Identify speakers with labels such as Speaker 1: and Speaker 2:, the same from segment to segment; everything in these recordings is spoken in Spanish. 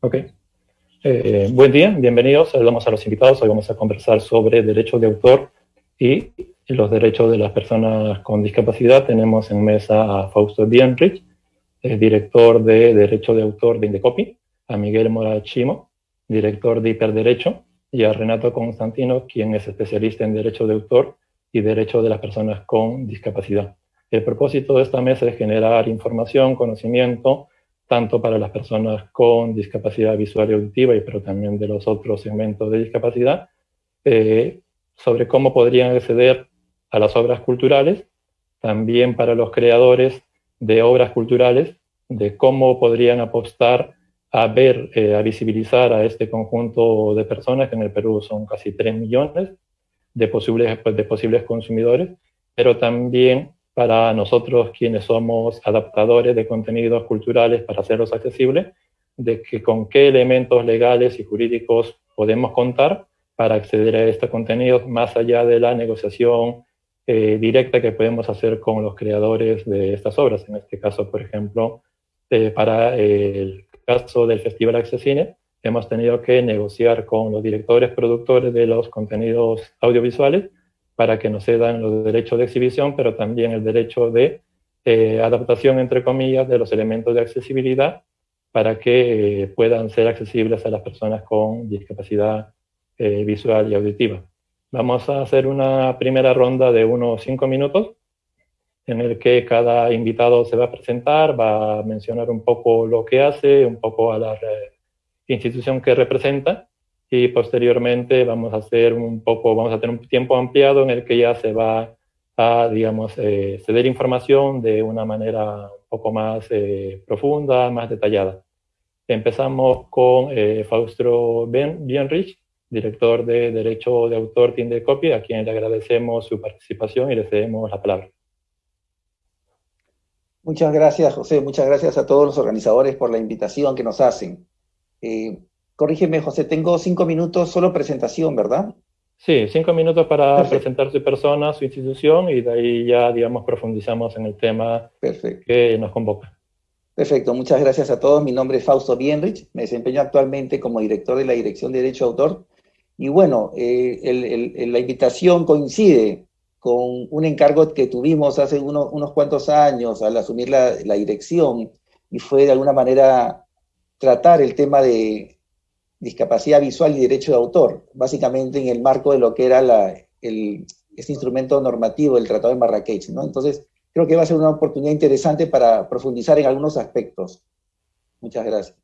Speaker 1: Ok. Eh, buen día, bienvenidos. Saludamos a los invitados. Hoy vamos a conversar sobre derechos de autor y los derechos de las personas con discapacidad. Tenemos en mesa a Fausto Bienrich, director de Derecho de Autor de Indecopy, a Miguel Morachimo, director de Hiperderecho, y a Renato Constantino, quien es especialista en Derecho de Autor y Derecho de las Personas con Discapacidad. El propósito de esta mesa es generar información, conocimiento, tanto para las personas con discapacidad visual y auditiva, y pero también de los otros segmentos de discapacidad, eh, sobre cómo podrían acceder a las obras culturales, también para los creadores de obras culturales, de cómo podrían apostar a ver, eh, a visibilizar a este conjunto de personas, que en el Perú son casi 3 millones de posibles, de posibles consumidores, pero también para nosotros quienes somos adaptadores de contenidos culturales para hacerlos accesibles, de que con qué elementos legales y jurídicos podemos contar para acceder a estos contenidos más allá de la negociación eh, directa que podemos hacer con los creadores de estas obras. En este caso, por ejemplo, eh, para el caso del Festival Accesine, hemos tenido que negociar con los directores productores de los contenidos audiovisuales para que nos cedan los derechos de exhibición, pero también el derecho de eh, adaptación, entre comillas, de los elementos de accesibilidad para que puedan ser accesibles a las personas con discapacidad visual y auditiva. Vamos a hacer una primera ronda de unos cinco minutos en el que cada invitado se va a presentar, va a mencionar un poco lo que hace, un poco a la institución que representa y posteriormente vamos a hacer un poco, vamos a tener un tiempo ampliado en el que ya se va a, digamos, eh, ceder información de una manera un poco más eh, profunda, más detallada. Empezamos con eh, Fausto Bienrich, director de Derecho de Autor de Copy, a quien le agradecemos su participación y le cedemos la palabra.
Speaker 2: Muchas gracias, José. Muchas gracias a todos los organizadores por la invitación que nos hacen. Eh, corrígeme, José, tengo cinco minutos, solo presentación, ¿verdad?
Speaker 1: Sí, cinco minutos para presentar su persona, su institución, y de ahí ya, digamos, profundizamos en el tema que nos convoca.
Speaker 2: Perfecto, muchas gracias a todos. Mi nombre es Fausto Bienrich, me desempeño actualmente como director de la Dirección de Derecho de Autor y bueno, eh, la invitación coincide con un encargo que tuvimos hace unos cuantos años al asumir la, dirección y fue de alguna manera tratar el tema de discapacidad visual y derecho de autor, básicamente en el marco de lo que era la, el, este instrumento normativo del Tratado de Marrakech. ¿no? Entonces, creo que va a ser una oportunidad interesante para profundizar en algunos aspectos. Muchas gracias.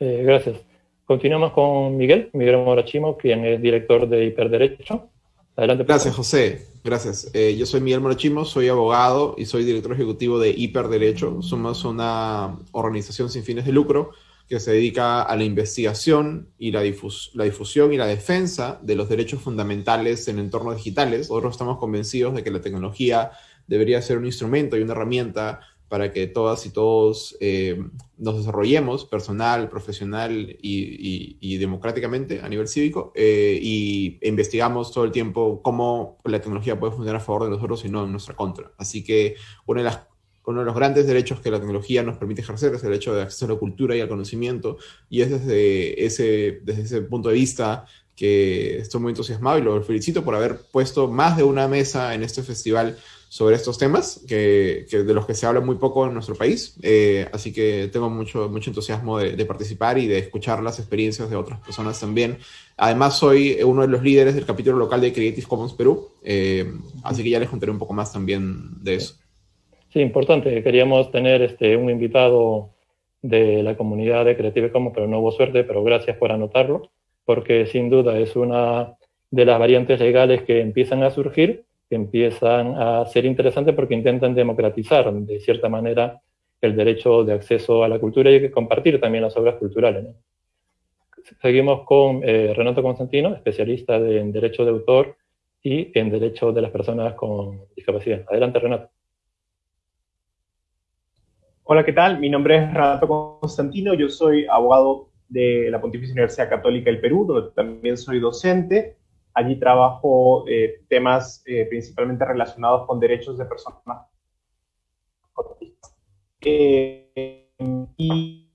Speaker 1: Eh, gracias. Continuamos con Miguel, Miguel Morachimo, quien es director de Hiperderecho.
Speaker 3: Adelante. Gracias, José. Gracias. Eh, yo soy Miguel Morachimo, soy abogado y soy director ejecutivo de Hiperderecho. Somos una organización sin fines de lucro que se dedica a la investigación y la, difusión y la defensa de los derechos fundamentales en entornos digitales. Nosotros estamos convencidos de que la tecnología debería ser un instrumento y una herramienta para que todas y todos eh, nos desarrollemos personal, profesional y, democráticamente a nivel cívico eh, y investigamos todo el tiempo cómo la tecnología puede funcionar a favor de nosotros y no en nuestra contra. Así que una de las, uno de los grandes derechos que la tecnología nos permite ejercer es el derecho de acceso a la cultura y al conocimiento y es desde ese, desde ese punto de vista que estoy muy entusiasmado y lo felicito por haber puesto más de una mesa en este festival sobre estos temas, que, de los que se habla muy poco en nuestro país. Eh, así que tengo mucho, mucho entusiasmo de, participar y de escuchar las experiencias de otras personas también. Además, soy uno de los líderes del capítulo local de Creative Commons Perú, eh, así que ya les contaré un poco más también de eso.
Speaker 1: Sí, importante. Queríamos tener este, un invitado de la comunidad de Creative Commons, pero no hubo suerte, pero gracias por anotarlo, porque sin duda es una de las variantes legales que empiezan a surgir que empiezan a ser interesantes porque intentan democratizar de cierta manera el derecho de acceso a la cultura y compartir también las obras culturales. Seguimos con eh, Renato Constantino, especialista en Derecho de Autor y en Derecho de las Personas con Discapacidad. Adelante, Renato.
Speaker 4: Hola, ¿qué tal? Mi nombre es Renato Constantino, yo soy abogado de la Pontificia Universidad Católica del Perú, donde también soy docente. Allí trabajo eh, temas eh, principalmente relacionados con derechos de personas eh, y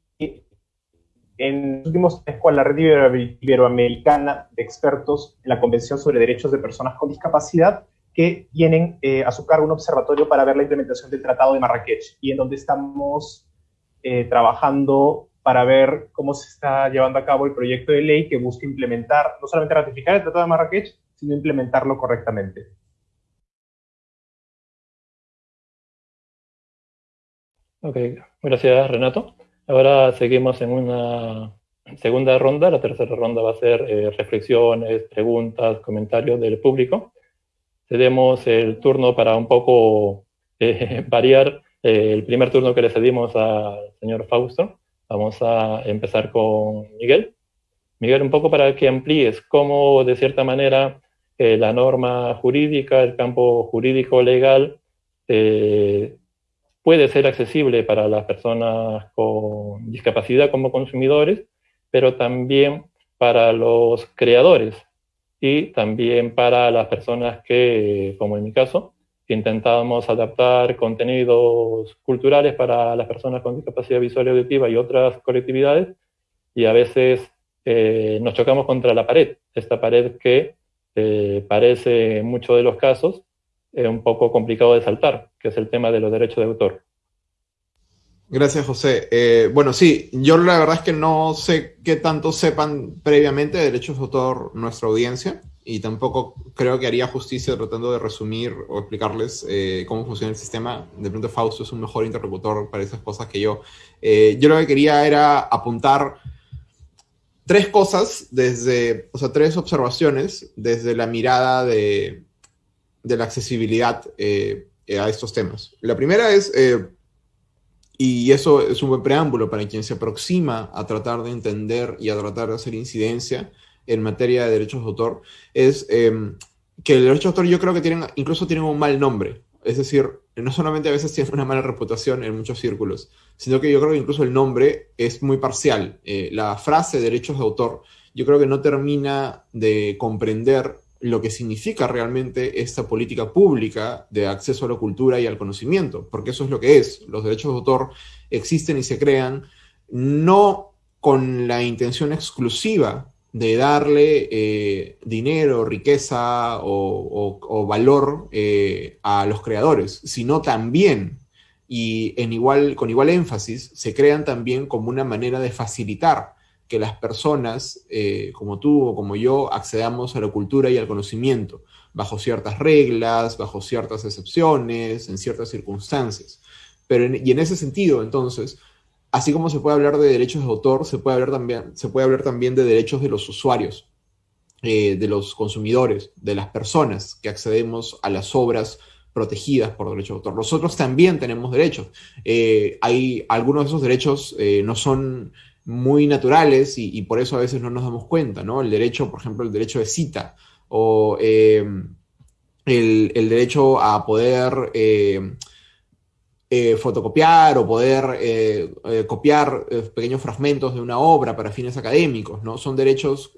Speaker 4: en los últimos meses con la red iberoamericana de expertos en la Convención sobre Derechos de Personas con Discapacidad, que tienen eh, a su cargo un observatorio para ver la implementación del Tratado de Marrakech y en donde estamos eh, trabajando para ver cómo se está llevando a cabo el proyecto de ley que busca implementar, no solamente ratificar el Tratado de Marrakech, sino implementarlo correctamente.
Speaker 1: Ok, gracias Renato. Ahora seguimos en una segunda ronda. La tercera ronda va a ser eh, reflexiones, preguntas, comentarios del público. Cedemos el turno para un poco eh, variar eh, el primer turno que le cedimos al señor Fausto. Vamos a empezar con Miguel. Miguel, un poco para que amplíes cómo, de cierta manera, la norma jurídica, el campo jurídico legal, puede ser accesible para las personas con discapacidad como consumidores, pero también para los creadores y también para las personas que, como en mi caso, intentábamos adaptar contenidos culturales para las personas con discapacidad visual y auditiva y otras colectividades, y a veces eh, nos chocamos contra la pared, esta pared que eh, parece en muchos de los casos un poco complicado de saltar, que es el tema de los derechos de autor.
Speaker 3: Gracias, José. Eh, bueno, sí, yo la verdad es que no sé qué tanto sepan previamente de derechos de autor nuestra audiencia y tampoco creo que haría justicia tratando de resumir o explicarles eh, cómo funciona el sistema. De pronto Fausto es un mejor interlocutor para esas cosas que yo. Eh, yo lo que quería era apuntar tres cosas desde, o sea, tres observaciones desde la mirada de, de la accesibilidad a estos temas. La primera es, y eso es un buen preámbulo para quien se aproxima a tratar de entender y a tratar de hacer incidencia en materia de derechos de autor, es em, que el derecho de autor yo creo que tienen, incluso tienen un mal nombre. Es decir, no solamente a veces tienen una mala reputación en muchos círculos, sino que yo creo que incluso el nombre es muy parcial. Eh, la frase derechos de autor yo creo que no termina de comprender lo que significa realmente esta política pública de acceso a la cultura y al conocimiento, porque eso es lo que es. Los derechos de autor existen y se crean no con la intención exclusiva de darle eh, dinero, riqueza o, valor eh, a los creadores, sino también, y en igual, con igual énfasis, se crean también como una manera de facilitar que las personas, eh, como tú o como yo, accedamos a la cultura y al conocimiento, bajo ciertas reglas, bajo ciertas excepciones, en ciertas circunstancias. Pero y en ese sentido, entonces, así como se puede hablar de derechos de autor, se puede hablar también, se puede hablar también de derechos de los usuarios, eh, de los consumidores, de las personas que accedemos a las obras protegidas por derechos de autor. Nosotros también tenemos derechos. Eh, hay algunos de esos derechos no son muy naturales y, por eso a veces no nos damos cuenta, ¿no? El derecho, por ejemplo, el derecho de cita o eh, el, derecho a poder eh, eh, fotocopiar o poder copiar pequeños fragmentos de una obra para fines académicos, ¿no? Son derechos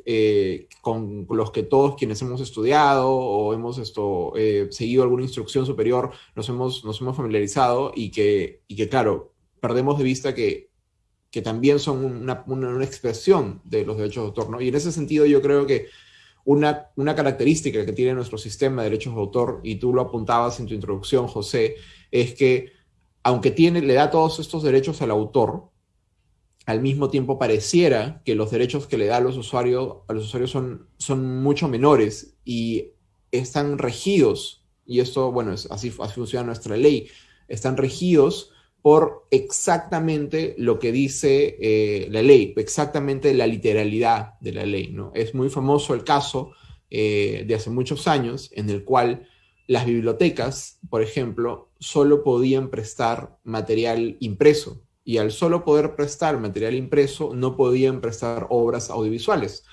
Speaker 3: con los que todos quienes hemos estudiado o hemos esto, seguido alguna instrucción superior nos hemos, nos hemos familiarizado y que, y que, claro, perdemos de vista que que también son una, una, expresión de los derechos de autor, ¿no? Y en ese sentido yo creo que una, una característica que tiene nuestro sistema de derechos de autor, y tú lo apuntabas en tu introducción, José, es que aunque tiene, le da todos estos derechos al autor, al mismo tiempo pareciera que los derechos que le da a los usuarios, a los usuarios son, son mucho menores y están regidos, y esto, bueno, es, así, así funciona nuestra ley, están regidos por exactamente lo que dice eh, la ley, exactamente la literalidad de la ley. ¿no? Es muy famoso el caso eh, de hace muchos años en el cual las bibliotecas, por ejemplo, solo podían prestar material impreso y al solo poder prestar material impreso no podían prestar obras audiovisuales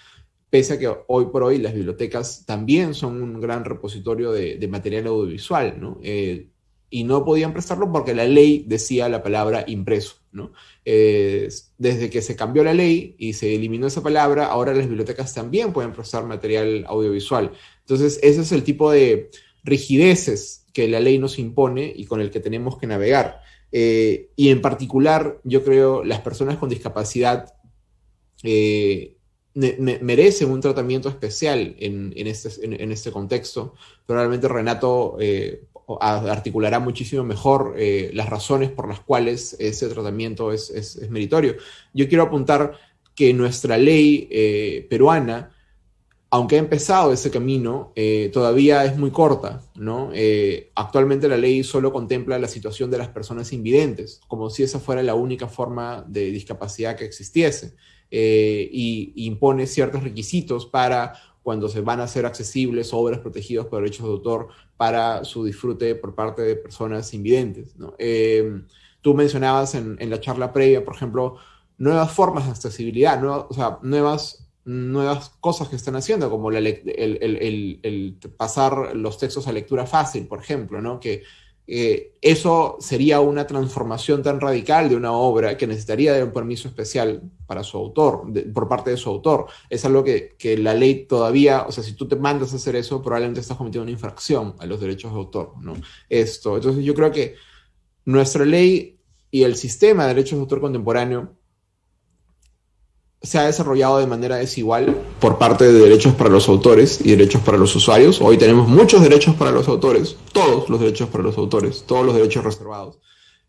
Speaker 3: pese a que hoy por hoy las bibliotecas también son un gran repositorio de, material audiovisual, ¿no? Eh, y no podían prestarlo porque la ley decía la palabra impreso. ¿no? desde que se cambió la ley y se eliminó esa palabra, ahora las bibliotecas también pueden prestar material audiovisual. Entonces, ese es el tipo de rigideces que la ley nos impone y con el que tenemos que navegar. Eh, y en particular, yo creo, las personas con discapacidad eh, merece un tratamiento especial en, este, en, este, contexto. Probablemente Renato eh, articulará muchísimo mejor eh, las razones por las cuales ese tratamiento es, meritorio. Yo quiero apuntar que nuestra ley eh, peruana, aunque ha empezado ese camino, todavía es muy corta. actualmente la ley solo contempla la situación de las personas invidentes, como si esa fuera la única forma de discapacidad que existiese eh, y, impone ciertos requisitos para cuando se van a hacer accesibles obras protegidas por derechos de autor para su disfrute por parte de personas invidentes. Eh, tú mencionabas en, la charla previa, por ejemplo, nuevas formas de accesibilidad, o sea, nuevas, nuevas cosas que están haciendo, como el, el, pasar los textos a lectura fácil, por ejemplo, ¿no? que eh, eso sería una transformación tan radical de una obra que necesitaría de un permiso especial para su autor, por parte de su autor. Es algo que, que, la ley todavía, o sea, si tú te mandas a hacer eso, probablemente estás cometiendo una infracción a los derechos de autor, ¿no? Esto, entonces yo creo que nuestra ley y el sistema de derechos de autor contemporáneo se ha desarrollado de manera desigual por parte de derechos para los autores y derechos para los usuarios. Hoy tenemos muchos derechos para los autores, todos los derechos para los autores, todos los derechos reservados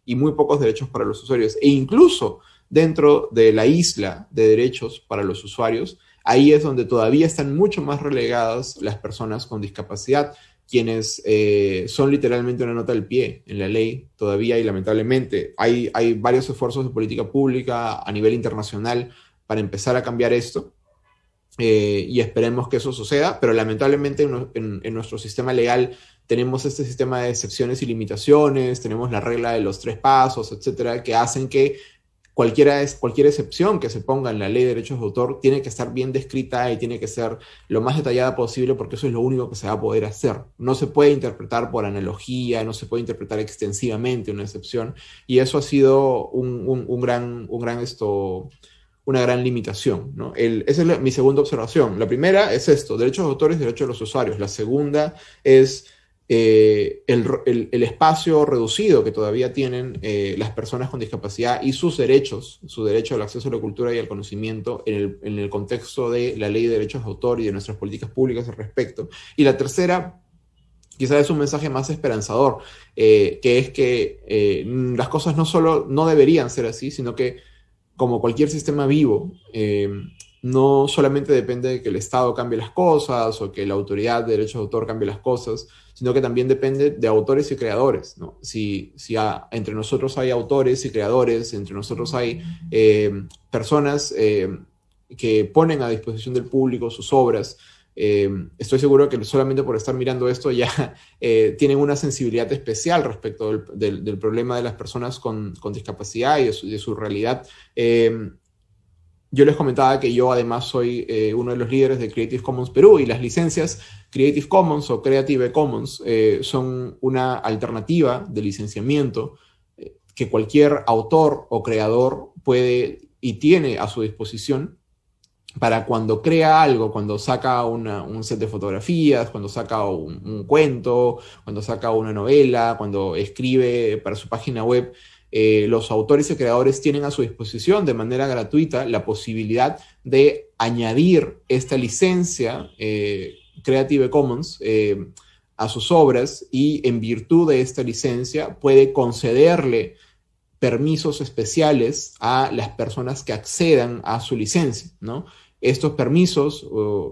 Speaker 3: y muy pocos derechos para los usuarios. E incluso dentro de la isla de derechos para los usuarios, ahí es donde todavía están mucho más relegadas las personas con discapacidad, quienes eh, son literalmente una nota del pie en la ley todavía y lamentablemente. Hay, hay varios esfuerzos de política pública a nivel internacional para empezar a cambiar esto. Eh, y esperemos que eso suceda, pero lamentablemente en, nuestro sistema legal tenemos este sistema de excepciones y limitaciones, tenemos la regla de los tres pasos, etcétera, que hacen que cualquiera, cualquier excepción que se ponga en la ley de derechos de autor tiene que estar bien descrita y tiene que ser lo más detallada posible porque eso es lo único que se va a poder hacer. No se puede interpretar por analogía, no se puede interpretar extensivamente una excepción y eso ha sido un, un gran, un gran esto, una gran limitación. ¿no? esa es mi segunda observación. La primera es esto, derechos de autores, derechos de los usuarios. La segunda es eh, el, espacio reducido que todavía tienen eh, las personas con discapacidad y sus derechos, su derecho al acceso a la cultura y al conocimiento en el, contexto de la ley de derechos de autor y de nuestras políticas públicas al respecto. Y la tercera quizás es un mensaje más esperanzador, eh, que es que las cosas no solo no deberían ser así, sino que como cualquier sistema vivo, eh, no solamente depende de que el Estado cambie las cosas o que la autoridad de derechos de autor cambie las cosas, sino que también depende de autores y creadores. ¿no? Si, entre nosotros hay autores y creadores, entre nosotros hay eh, personas eh, que ponen a disposición del público sus obras, eh, estoy seguro que solamente por estar mirando esto ya eh, tienen una sensibilidad especial respecto del, problema de las personas con, discapacidad y de su, realidad. Eh, yo les comentaba que yo además soy uno de los líderes de Creative Commons Perú y las licencias Creative Commons o Creative Commons son una alternativa de licenciamiento que cualquier autor o creador puede y tiene a su disposición para cuando crea algo, cuando saca un set de fotografías, cuando saca un, cuento, cuando saca una novela, cuando escribe para su página web, eh, los autores y creadores tienen a su disposición de manera gratuita la posibilidad de añadir esta licencia eh, Creative Commons eh, a sus obras y en virtud de esta licencia puede concederle permisos especiales a las personas que accedan a su licencia, ¿no? Estos permisos,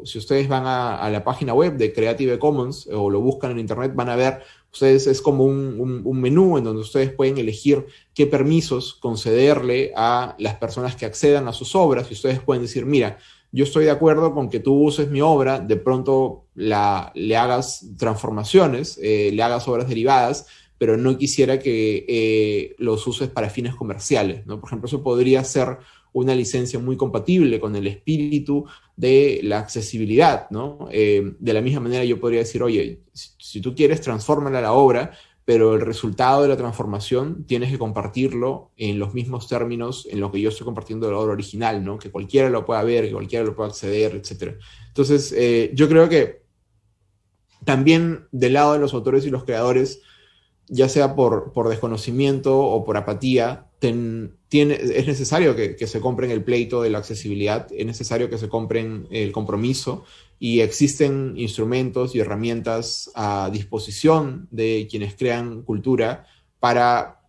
Speaker 3: si ustedes van a, la página web de Creative Commons o lo buscan en internet, van a ver, ustedes es como un, menú en donde ustedes pueden elegir qué permisos concederle a las personas que accedan a sus obras y ustedes pueden decir, mira, yo estoy de acuerdo con que tú uses mi obra, de pronto la, le hagas transformaciones, eh, le hagas obras derivadas, pero no quisiera que eh, los uses para fines comerciales, ¿no? Por ejemplo, eso podría ser una licencia muy compatible con el espíritu de la accesibilidad, ¿no? Eh, de la misma manera yo podría decir, oye, si, tú quieres, transfórmala la obra, pero el resultado de la transformación tienes que compartirlo en los mismos términos en los que yo estoy compartiendo la obra original, ¿no? Que cualquiera lo pueda ver, que cualquiera lo pueda acceder, etc. Entonces, eh, yo creo que también del lado de los autores y los creadores, ya sea por, por desconocimiento o por apatía, es necesario que, se compren el pleito de la accesibilidad, es necesario que se compren el compromiso y existen instrumentos y herramientas a disposición de quienes crean cultura para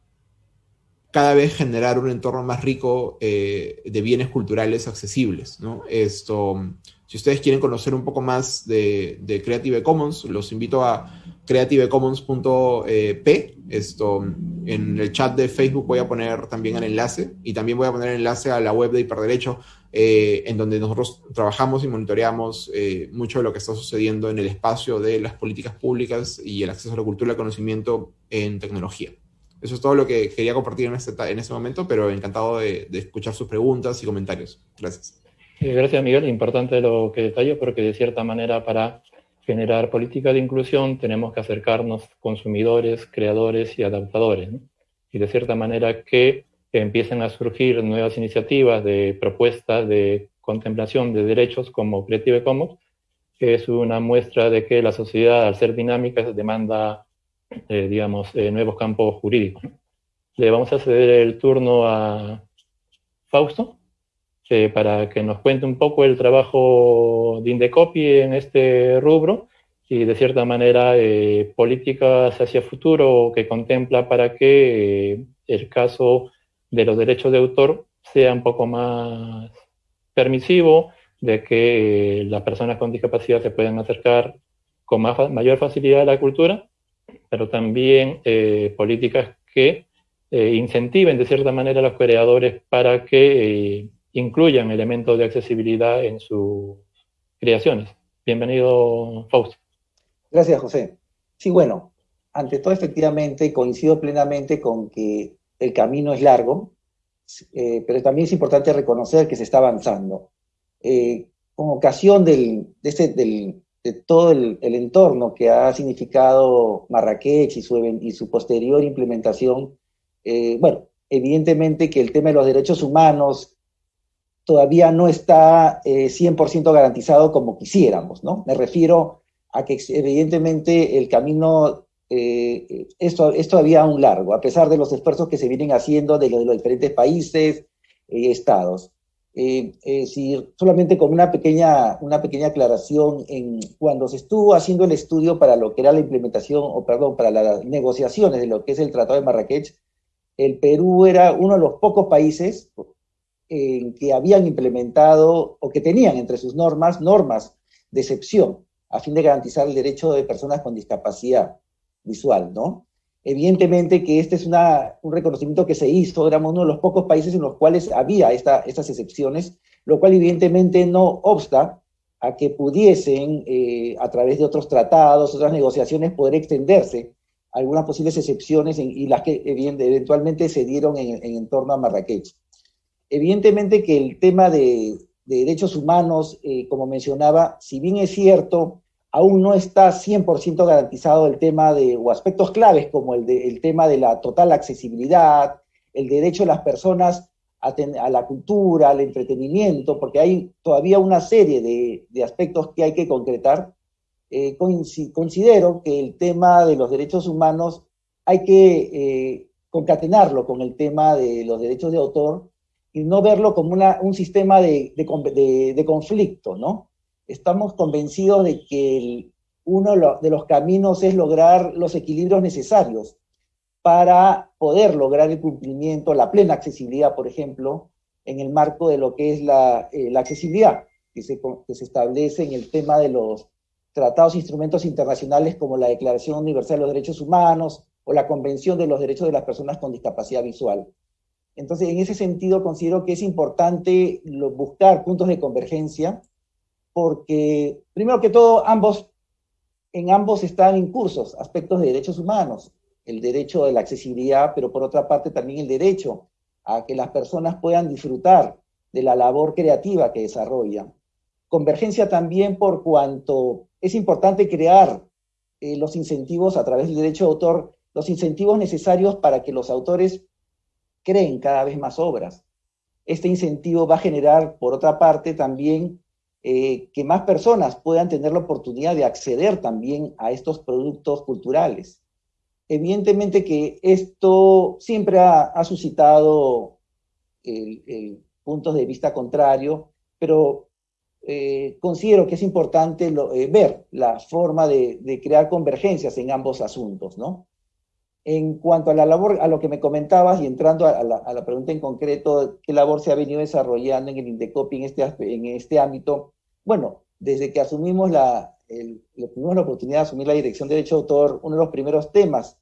Speaker 3: cada vez generar un entorno más rico eh, de bienes culturales accesibles. ¿no? Esto, si ustedes quieren conocer un poco más de Creative Commons, los invito a creativecommons.p. Esto, en el chat de Facebook voy a poner también el enlace y también voy a poner el enlace a la web de Hiperderecho, eh, en donde nosotros trabajamos y monitoreamos eh, mucho de lo que está sucediendo en el espacio de las políticas públicas y el acceso a la cultura y al conocimiento en tecnología. Eso es todo lo que quería compartir en este, en este momento, pero encantado de, de escuchar sus preguntas y comentarios. Gracias.
Speaker 1: Eh, gracias, Miguel. Importante lo que detallo, porque de cierta manera para generar política de inclusión tenemos que acercarnos consumidores, creadores y adaptadores. ¿no? Y de cierta manera que empiecen a surgir nuevas iniciativas de propuestas de contemplación de derechos como Creative Commons, que es una muestra de que la sociedad, al ser dinámica, demanda eh, digamos, eh, nuevos campos jurídicos. Le vamos a ceder el turno a Fausto eh, para que nos cuente un poco el trabajo de Indecopy en este rubro y de cierta manera eh, políticas hacia futuro que contempla para que eh, el caso de los derechos de autor sea un poco más permisivo, de que las personas con discapacidad se puedan acercar con mayor facilidad a la cultura pero también eh, políticas que eh, incentiven de cierta manera a los creadores para que eh, incluyan elementos de accesibilidad en sus creaciones. Bienvenido, Fausto.
Speaker 2: Gracias, José. Sí, bueno, ante todo, efectivamente, coincido plenamente con que el camino es largo, pero también es importante reconocer que se está avanzando. con ocasión del, de este, del, de todo el, entorno que ha significado Marrakech y su, y su posterior implementación, eh, bueno, evidentemente que el tema de los derechos humanos todavía no está 100% eh, garantizado como quisiéramos, ¿no? Me refiero a que evidentemente el camino eh, esto, es todavía aún largo, a pesar de los esfuerzos que se vienen haciendo de, de los diferentes países y estados. Eh, solamente con una pequeña, una pequeña aclaración, en, cuando se estuvo haciendo el estudio para lo que era la implementación, o perdón, para las negociaciones de lo que es el Tratado de Marrakech, el Perú era uno de los pocos países en que habían implementado o que tenían entre sus normas normas de excepción a fin de garantizar el derecho de personas con discapacidad visual, ¿no? Evidentemente que este es una, un reconocimiento que se hizo, éramos uno de los pocos países en los cuales había esta, estas excepciones, lo cual evidentemente no obsta a que pudiesen, eh, a través de otros tratados, otras negociaciones, poder extenderse algunas posibles excepciones y las que eventualmente se dieron en, en, torno a Marrakech. Evidentemente que el tema de, de derechos humanos, eh, como mencionaba, si bien es cierto, aún no está 100% garantizado el tema de, o aspectos claves como el, de, el tema de la total accesibilidad, el derecho de las personas a, a, la cultura, al entretenimiento, porque hay todavía una serie de, de aspectos que hay que concretar. Eh, considero que el tema de los derechos humanos hay que eh, concatenarlo con el tema de los derechos de autor y no verlo como una, un sistema de, de, conflicto, ¿no? estamos convencidos de que uno de los caminos es lograr los equilibrios necesarios para poder lograr el cumplimiento, la plena accesibilidad, por ejemplo, en el marco de lo que es la, eh, accesibilidad que se, que se establece en el tema de los tratados e instrumentos internacionales como la Declaración Universal de los Derechos Humanos o la Convención de los Derechos de las Personas con Discapacidad Visual. Entonces, en ese sentido, considero que es importante buscar puntos de convergencia porque, primero que todo, ambos, en ambos están incursos aspectos de derechos humanos, el derecho de la accesibilidad, pero por otra parte también el derecho a que las personas puedan disfrutar de la labor creativa que desarrollan. Convergencia también por cuanto es importante crear eh, los incentivos a través del derecho de autor, los incentivos necesarios para que los autores creen cada vez más obras. Este incentivo va a generar, por otra parte, también eh, que más personas puedan tener la oportunidad de acceder también a estos productos culturales. evidentemente que esto siempre ha, suscitado puntos de vista contrario, pero eh, considero que es importante eh, ver la forma de, crear convergencias en ambos asuntos, ¿no? En cuanto a la labor, a lo que me comentabas y entrando a la, pregunta en concreto, ¿qué labor se ha venido desarrollando en el Indecopi en este, en este ámbito? Bueno, desde que asumimos la, tuvimos la oportunidad de asumir la dirección de derecho de autor, uno de los primeros temas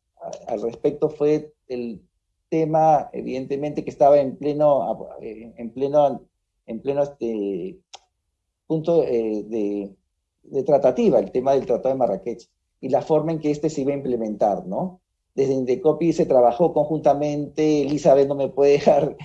Speaker 2: al respecto fue el tema, evidentemente, que estaba en pleno, en pleno, en pleno este, punto eh, de, de, tratativa, el tema del Tratado de Marrakech, y la forma en que este se iba a implementar, ¿no? Desde Indecopi se trabajó conjuntamente, Elizabeth no me puede dejar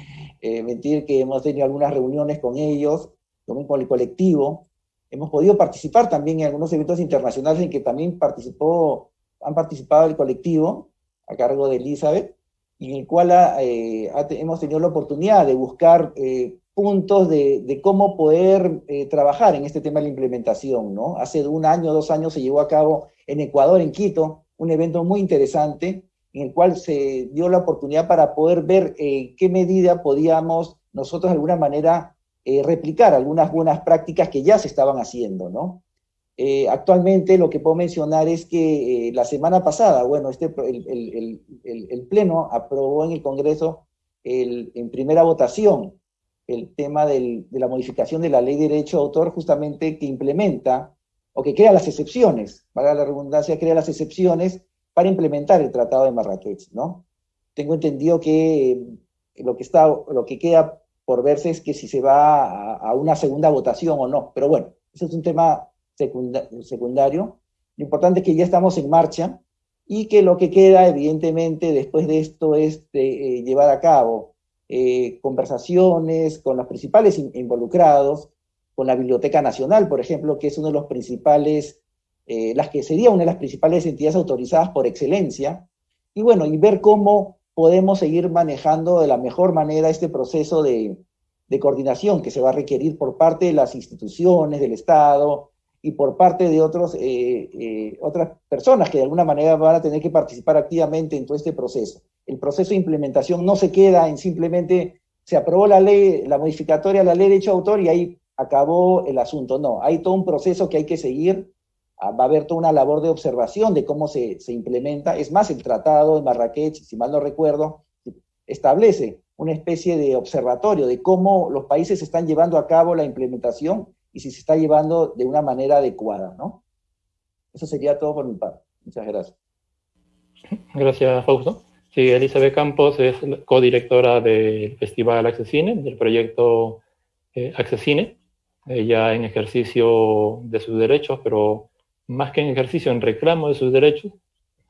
Speaker 2: eh, mentir que hemos tenido algunas reuniones con ellos, también con el colectivo, hemos podido participar también en algunos eventos internacionales en que también participó, han participado el colectivo, a cargo de Elizabeth, y en el cual eh, hemos tenido la oportunidad de buscar puntos de, cómo poder eh, trabajar en este tema de la implementación, ¿no? Hace un año, dos años se llevó a cabo en Ecuador, en Quito, un evento muy interesante en el cual se dio la oportunidad para poder ver eh, qué medida podíamos nosotros de alguna manera eh, replicar algunas buenas prácticas que ya se estaban haciendo, ¿no? actualmente lo que puedo mencionar es que la semana pasada, bueno, este, el, Pleno aprobó en el Congreso en primera votación el tema de la modificación de la ley de derecho de autor justamente que implementa o que crea las excepciones, para la redundancia, crea las excepciones para implementar el Tratado de Marrakech, ¿no? Tengo entendido que eh, lo que, está, lo que queda por verse es que si se va a, una segunda votación o no, pero bueno, eso es un tema secundario. Lo importante es que ya estamos en marcha y que lo que queda, evidentemente, después de esto es de, eh, llevar a cabo eh, conversaciones con los principales involucrados, con la Biblioteca Nacional, por ejemplo, que es uno de los principales, eh, las que sería una de las principales entidades autorizadas por excelencia, y bueno, y ver cómo podemos seguir manejando de la mejor manera este proceso de, coordinación que se va a requerir por parte de las instituciones del Estado y por parte de otros, eh, otras personas que de alguna manera van a tener que participar activamente en todo este proceso. El proceso de implementación no se queda en simplemente se aprobó la ley, la modificatoria a la ley de derecho de autor y ahí acabó el asunto. No, hay todo un proceso que hay que seguir, ah, va a haber toda una labor de observación de cómo se, implementa. Es más, el tratado de Marrakech, si mal no recuerdo, establece una especie de observatorio de cómo los países están llevando a cabo la implementación y si se está llevando de una manera adecuada, ¿no? Eso sería todo por mi parte. Muchas gracias.
Speaker 1: Gracias, Fausto. Sí, Elizabeth Campos es codirectora del Festival Accesine, del proyecto eh, Accesine, ella en ejercicio de sus derechos, pero más que en ejercicio, en reclamo de sus derechos.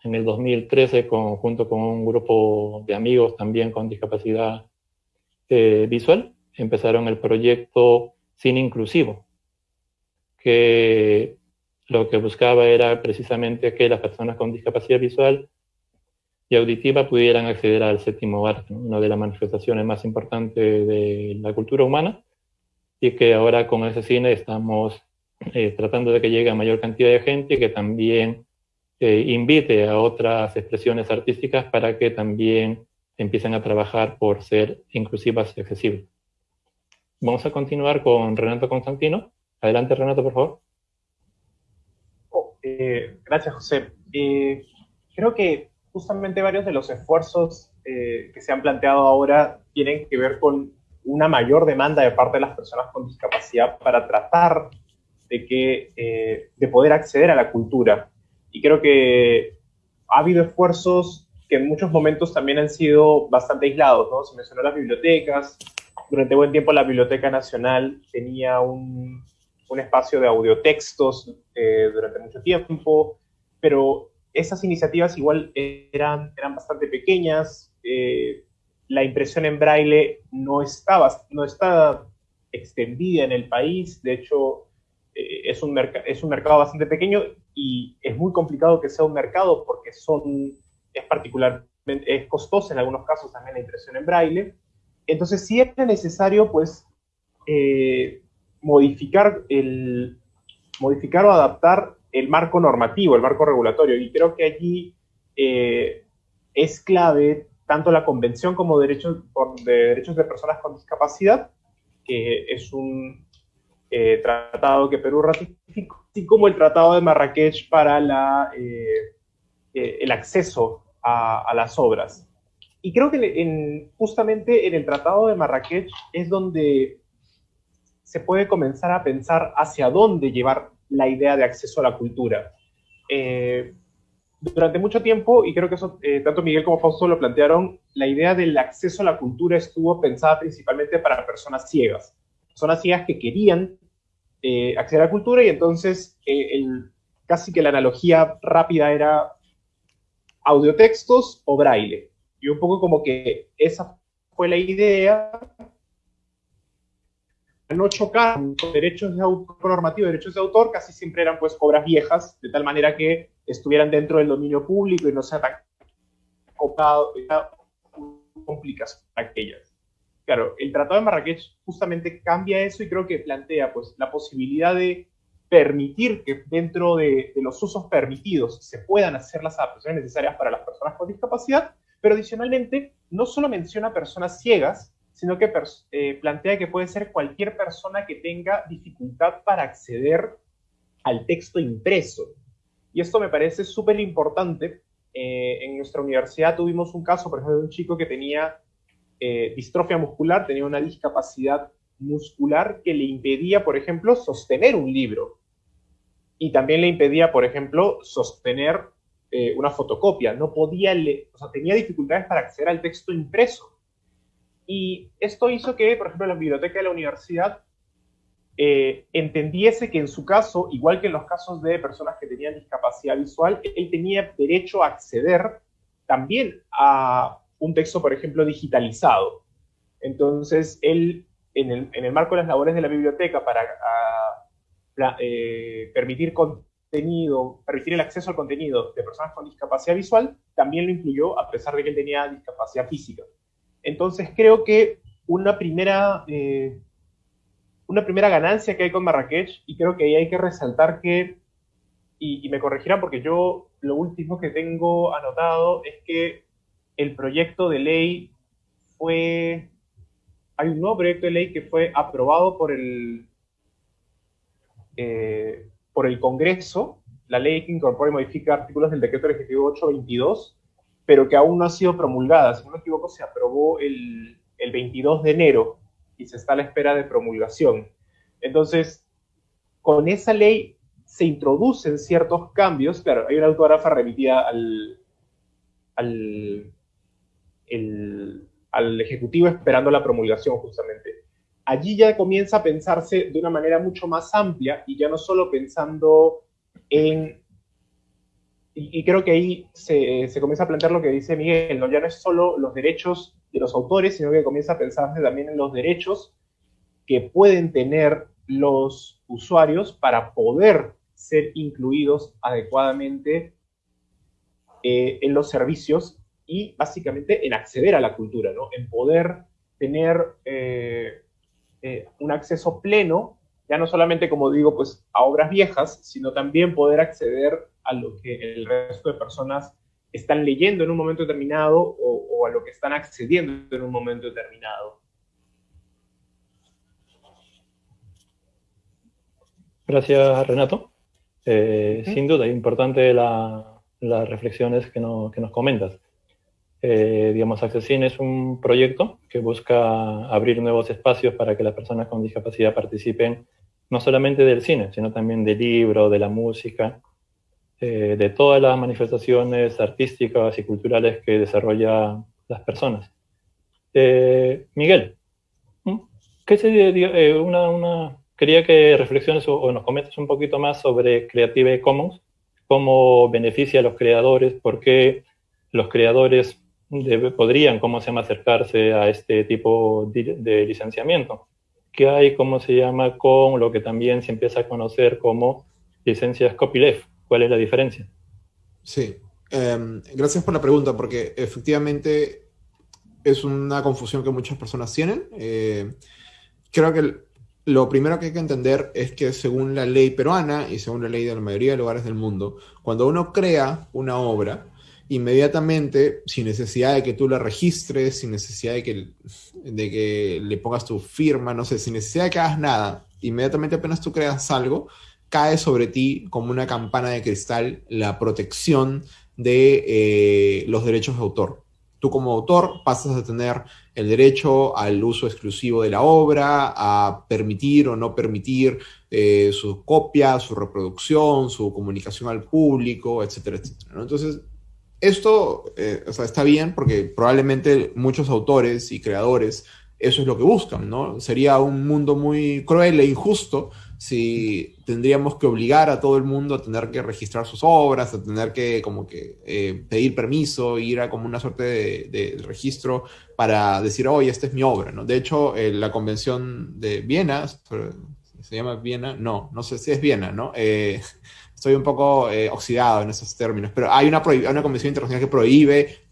Speaker 1: En el 2013, junto con un grupo de amigos también con discapacidad eh, visual, empezaron el proyecto Cine Inclusivo, que lo que buscaba era precisamente que las personas con discapacidad visual y auditiva pudieran acceder al séptimo arte, una de las manifestaciones más importantes de la cultura humana, y que ahora con ese cine estamos eh, tratando de que llegue a mayor cantidad de gente y que también eh, invite a otras expresiones artísticas para que también empiecen a trabajar por ser inclusivas y accesibles. Vamos a continuar con Renato Constantino. Adelante, Renato, por favor.
Speaker 4: Oh, eh, gracias, José. creo que justamente varios de los esfuerzos que se han planteado ahora tienen que ver con una mayor demanda de parte de las personas con discapacidad para tratar de, que, eh, de poder acceder a la cultura. Y creo que ha habido esfuerzos que en muchos momentos también han sido bastante aislados, ¿no? Se mencionó las bibliotecas. Durante buen tiempo la Biblioteca Nacional tenía un, un espacio de audiotextos eh, durante mucho tiempo, pero esas iniciativas igual eran, eran bastante pequeñas, eh, la impresión en braille no estaba, no está extendida en el país, de hecho eh, es, un es un mercado bastante pequeño y es muy complicado que sea un mercado porque son, es particularmente, es costoso en algunos casos también la impresión en braille. Entonces sí es necesario pues eh, modificar, el, modificar o adaptar el marco normativo, el marco regulatorio. Y creo que allí eh, es clave tanto la Convención como derechos, de Derechos de Personas con Discapacidad, que es un eh, tratado que Perú ratificó, así como el Tratado de Marrakech para la, eh, eh, el acceso a, las obras. Y creo que en, justamente en el Tratado de Marrakech es donde se puede comenzar a pensar hacia dónde llevar la idea de acceso a la cultura durante mucho tiempo, y creo que eso eh, tanto Miguel como Fausto lo plantearon, la idea del acceso a la cultura estuvo pensada principalmente para personas ciegas. Personas ciegas que querían eh, acceder a la cultura y entonces eh, el, casi que la analogía rápida era audiotextos o braille. Y un poco como que esa fue la idea no chocar con derechos de autor, normativo de derechos de autor, casi siempre eran pues obras viejas, de tal manera que estuvieran dentro del dominio público y no copado, complicadas para aquellas. Claro, el Tratado de Marrakech justamente cambia eso y creo que plantea pues la posibilidad de permitir que dentro de, de los usos permitidos se puedan hacer las adaptaciones necesarias para las personas con discapacidad, pero adicionalmente no solo menciona personas ciegas, sino que eh, plantea que puede ser cualquier persona que tenga dificultad para acceder al texto impreso. Y esto me parece súper importante. Eh, en nuestra universidad tuvimos un caso, por ejemplo, de un chico que tenía eh, distrofia muscular, tenía una discapacidad muscular que le impedía, por ejemplo, sostener un libro. Y también le impedía, por ejemplo, sostener una fotocopia. No podía, o sea, tenía dificultades para acceder al texto impreso. Y esto hizo que, por ejemplo, la biblioteca de la universidad eh, entendiese que en su caso, igual que en los casos de personas que tenían discapacidad visual, él tenía derecho a acceder también a un texto, por ejemplo, digitalizado. Entonces, él, en el, marco de las labores de la biblioteca para eh, permitir contenido, permitir el acceso al contenido de personas con discapacidad visual, también lo incluyó a pesar de que él tenía discapacidad física. Entonces creo que una primera, eh, una primera ganancia que hay con Marrakech, y creo que ahí hay que resaltar que, y, me corregirán porque yo lo último que tengo anotado es que el proyecto de ley fue, hay un nuevo proyecto de ley que fue aprobado por el, eh, por el Congreso, la ley que incorpora y modifica artículos del decreto legislativo 822, pero que aún no ha sido promulgada. Si no me equivoco, se aprobó el, el 22 de enero y se está a la espera de promulgación. Entonces, con esa ley se introducen ciertos cambios. Claro, hay una autógrafa remitida al, al, al Ejecutivo esperando la promulgación justamente. Allí ya comienza a pensarse de una manera mucho más amplia y ya no solo pensando en y, creo que ahí se, se, comienza a plantear lo que dice Miguel, ¿no? ya no es solo los derechos de los autores, sino que comienza a pensarse también en los derechos que pueden tener los usuarios para poder ser incluidos adecuadamente eh, en los servicios y básicamente en acceder a la cultura, ¿no? en poder tener eh, eh, un acceso pleno, ya no solamente, como digo, pues a obras viejas, sino también poder acceder a lo que el resto de personas están leyendo en un momento determinado o, a lo que están accediendo en un momento determinado.
Speaker 1: Gracias, Renato. Eh, sin duda, importante las reflexiones que, que, nos comentas. Eh, digamos, Accessin es un proyecto que busca abrir nuevos espacios para que las personas con discapacidad participen no solamente del cine, sino también del libro, de la música, eh, de todas las manifestaciones artísticas y culturales que desarrollan las personas. Eh, Miguel, ¿qué eh, una, quería que reflexiones o, nos comentes un poquito más sobre Creative Commons, cómo beneficia a los creadores, por qué los creadores podrían, cómo se llama, acercarse a este tipo de licenciamiento. ¿Qué hay, cómo se llama, con lo que también se empieza a conocer como licencias copyleft? ¿Cuál es la diferencia?
Speaker 3: Sí, em, gracias por la pregunta, porque efectivamente es una confusión que muchas personas tienen. Eh, creo que lo primero que hay que entender es que según la ley peruana y según la ley de la mayoría de lugares del mundo, cuando uno crea una obra, inmediatamente, sin necesidad de que tú la registres, sin necesidad de que, de que le pongas tu firma, no sé, sin necesidad de que hagas nada, inmediatamente apenas tú creas algo, cae sobre ti como una campana de cristal la protección de eh, los derechos de autor. Tú como autor pasas a tener el derecho al uso exclusivo de la obra, a permitir o no permitir eh, su copia, su reproducción, su comunicación al público, etcétera, etcétera. Entonces, esto eh, está bien porque probablemente muchos autores y creadores eso es lo que buscan, ¿no? Sería un mundo muy cruel e injusto si tendríamos que obligar a todo el mundo a tener que registrar sus obras, a tener que como que eh, pedir permiso, ir a como una suerte de, registro para decir, oye, esta es mi obra, ¿no? De hecho, eh, la convención de Viena, ¿se llama Viena? No, no sé si es Viena, ¿no? Eh, estoy un poco oxidado en esos términos, pero hay una, una convención internacional que prohíbe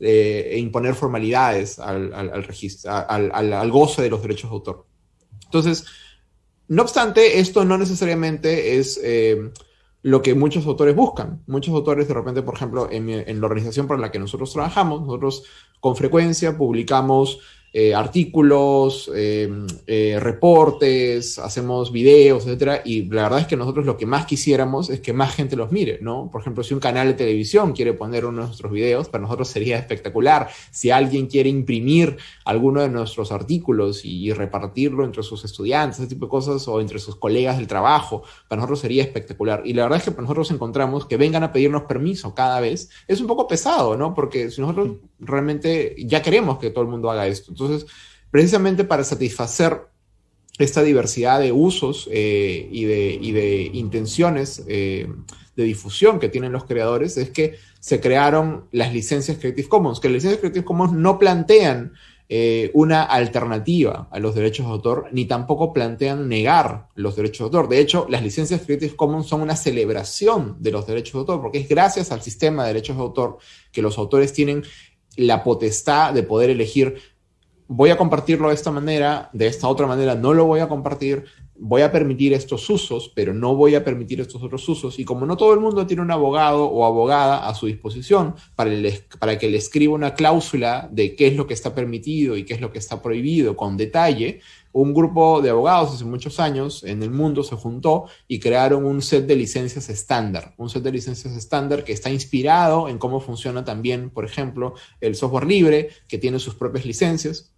Speaker 3: imponer formalidades al, registro, al goce de los derechos de autor. Entonces, no obstante, esto no necesariamente es eh, lo que muchos autores buscan. Muchos autores, de repente, por ejemplo, en, en, la organización para la que nosotros trabajamos, nosotros con frecuencia publicamos eh, artículos, eh, eh, reportes, hacemos videos, etcétera, y la verdad es que nosotros lo que más quisiéramos es que más gente los mire, ¿no? Por ejemplo, si un canal de televisión quiere poner uno de nuestros videos, para nosotros sería espectacular. Si alguien quiere imprimir alguno de nuestros artículos y, repartirlo entre sus estudiantes, ese tipo de cosas, o entre sus colegas del trabajo, para nosotros sería espectacular. Y la verdad es que para nosotros encontramos que vengan a pedirnos permiso cada vez, es un poco pesado, ¿no? Porque si nosotros realmente ya queremos que todo el mundo haga esto. Entonces, precisamente para satisfacer esta diversidad de usos eh, y, de, intenciones eh, de difusión que tienen los creadores, es que se crearon las licencias Creative Commons, que las licencias Creative Commons no plantean eh, una alternativa a los derechos de autor, ni tampoco plantean negar los derechos de autor. De hecho, las licencias Creative Commons son una celebración de los derechos de autor, porque es gracias al sistema de derechos de autor que los autores tienen la potestad de poder elegir, voy a compartirlo de esta manera, de esta otra manera no lo voy a compartir, voy a permitir estos usos, pero no voy a permitir estos otros usos. Y como no todo el mundo tiene un abogado o abogada a su disposición para, para que le escriba una cláusula de qué es lo que está permitido y qué es lo que está prohibido con detalle, un grupo de abogados hace muchos años en el mundo se juntó y crearon un set de licencias estándar, un set de licencias estándar que está inspirado en cómo funciona también, por ejemplo, el software libre, que tiene sus propias licencias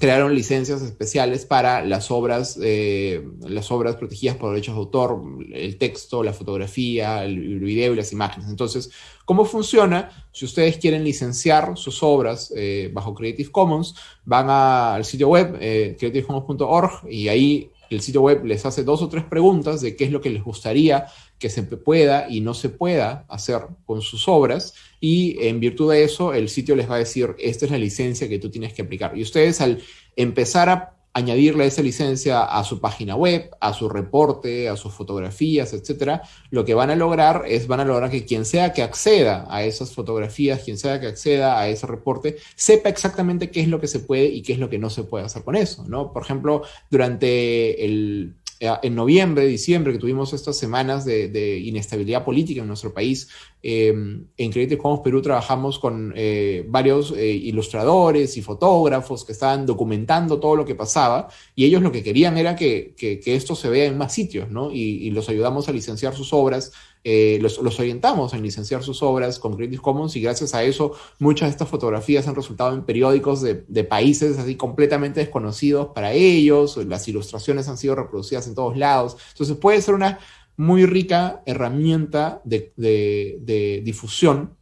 Speaker 3: crearon licencias especiales para las obras, eh, las obras protegidas por derechos de autor, el texto, la fotografía, el video y las imágenes. Entonces, ¿cómo funciona? Si ustedes quieren licenciar sus obras eh, bajo Creative Commons, van al sitio web eh, creativecommons.org y ahí el sitio web les hace dos o tres preguntas de qué es lo que les gustaría que se pueda y no se pueda hacer con sus obras y en virtud de eso el sitio les va a decir esta es la licencia que tú tienes que aplicar. Y ustedes al empezar a añadirle esa licencia a su página web, a su reporte, a sus fotografías, etcétera, lo que van a lograr es van a lograr que quien sea que acceda a esas fotografías, quien sea que acceda a ese reporte, sepa exactamente qué es lo que se puede y qué es lo que no se puede hacer con eso, ¿no? Por ejemplo, durante el en noviembre, diciembre, que tuvimos estas semanas de, inestabilidad política en nuestro país, eh, en Creative Commons Perú trabajamos con eh, varios ilustradores y fotógrafos que estaban documentando todo lo que pasaba y ellos lo que querían era que, esto se vea en más sitios, ¿no? Y los ayudamos a licenciar sus obras eh, los, orientamos en licenciar sus obras con Creative Commons y gracias a eso muchas de estas fotografías han resultado en periódicos de, países así completamente desconocidos para ellos, las ilustraciones han sido reproducidas en todos lados, entonces puede ser una muy rica herramienta de, difusión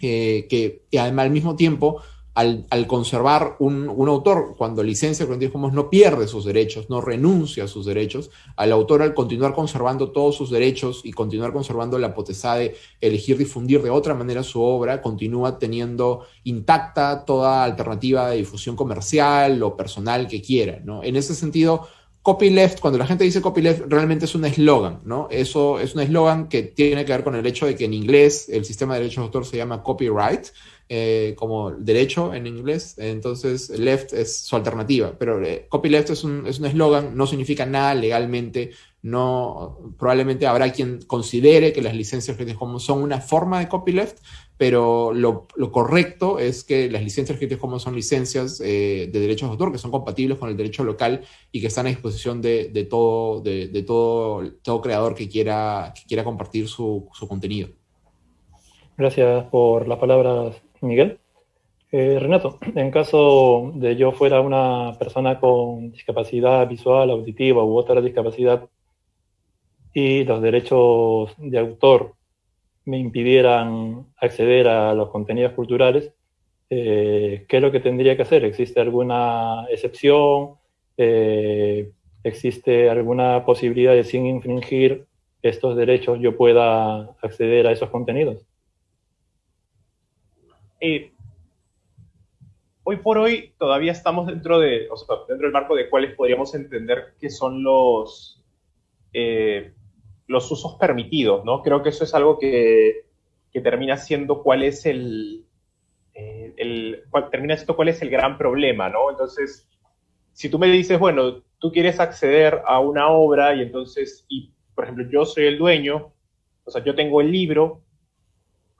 Speaker 3: eh, que además al mismo tiempo al, conservar un, autor, cuando licencia Creative Commons no pierde sus derechos, no renuncia a sus derechos, al autor al continuar conservando todos sus derechos y continuar conservando la potestad de elegir difundir de otra manera su obra, continúa teniendo intacta toda alternativa de difusión comercial o personal que quiera. ¿no? En ese sentido, copyleft, cuando la gente dice copyleft, realmente es un eslogan, ¿no? Eso es un eslogan que tiene que ver con el hecho de que en inglés el sistema de derechos de autor se llama copyright, eh, como derecho en inglés, entonces left es su alternativa, pero eh, copyleft es un eslogan, no significa nada legalmente, no, probablemente habrá quien considere que las licencias Creative Commons son una forma de copyleft, pero lo, correcto es que las licencias Creative Commons son licencias eh, de derechos de autor que son compatibles con el derecho local y que están a disposición de, todo, de, todo, todo creador que quiera, quiera compartir su, contenido.
Speaker 1: Gracias por las palabras, Miguel. Eh, Renato, en caso de yo fuera una persona con discapacidad visual, auditiva u otra discapacidad y los derechos de autor me impidieran acceder a los contenidos culturales, eh, ¿qué es lo que tendría que hacer? ¿Existe alguna excepción? Eh, ¿Existe alguna posibilidad de sin infringir estos derechos yo pueda acceder a esos contenidos?
Speaker 4: Eh, hoy por hoy todavía estamos dentro, de, dentro del marco de cuáles podríamos entender que son los, los usos permitidos, ¿no? Creo que eso es algo que, termina siendo cuál es el, eh, el termina siendo cuál es el gran problema, ¿no? Entonces, si tú me dices, bueno, tú quieres acceder a una obra y entonces, y por ejemplo, yo soy el dueño, o sea, yo tengo el libro,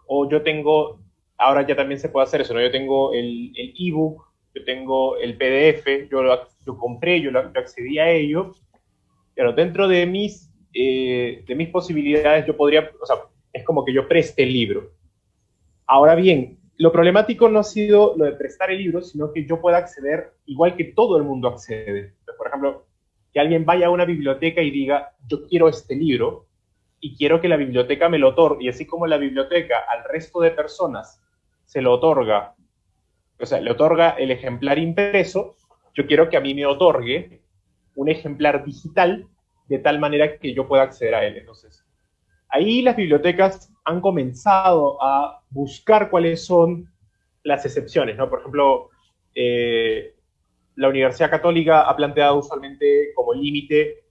Speaker 4: o yo tengo, ahora ya también se puede hacer eso, ¿no? Yo tengo el ebook, yo tengo el PDF, yo lo compré, yo, lo, yo accedí a ello, pero dentro de mis eh, de mis posibilidades, yo podría, o sea, es como que yo preste el libro. Ahora bien, lo problemático no ha sido lo de prestar el libro, sino que yo pueda acceder igual que todo el mundo accede. por ejemplo, que alguien vaya a una biblioteca y diga, yo quiero este libro y quiero que la biblioteca me lo otorgue. Y así como la biblioteca al resto de personas se lo otorga, o sea, le otorga el ejemplar impreso, yo quiero que a mí me otorgue un ejemplar digital de tal manera que yo pueda acceder a él. Entonces, ahí las bibliotecas han comenzado a buscar cuáles son las excepciones, ¿no? Por ejemplo, eh, la Universidad Católica ha planteado usualmente como límite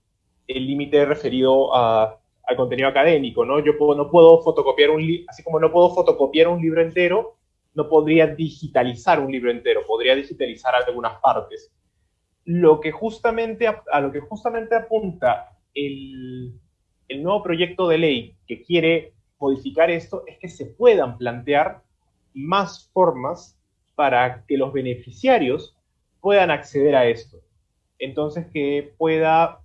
Speaker 4: el límite referido al contenido académico, ¿no? Yo no puedo fotocopiar un libro, así como no puedo fotocopiar un libro entero, no podría digitalizar un libro entero, podría digitalizar algunas partes lo que justamente, a, lo que justamente apunta el, nuevo proyecto de ley que quiere modificar esto es que se puedan plantear más formas para que los beneficiarios puedan acceder a esto. Entonces, que pueda,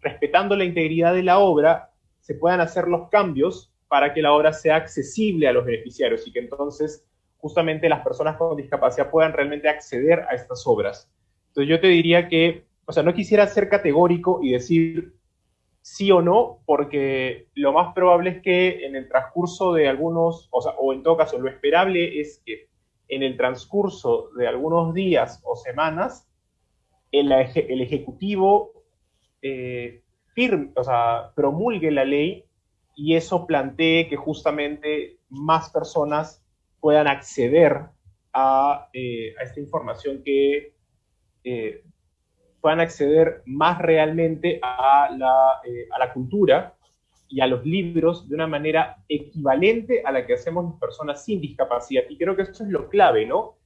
Speaker 4: respetando la integridad de la obra, se puedan hacer los cambios para que la obra sea accesible a los beneficiarios y que entonces justamente las personas con discapacidad puedan realmente acceder a estas obras. Entonces yo te diría que, o sea, no quisiera ser categórico y decir sí o no, porque lo más probable es que en el transcurso de algunos, o sea, o en todo caso, lo esperable es que en el transcurso de algunos días o semanas, el, Ejecutivo eh, firme, o sea, promulgue la ley y eso plantee que justamente más personas puedan acceder a, eh, a esta información que eh, puedan acceder más realmente a la, eh, a la, cultura y a los libros de una manera equivalente a la que hacemos las personas sin discapacidad. Y creo que eso es lo clave, ¿no?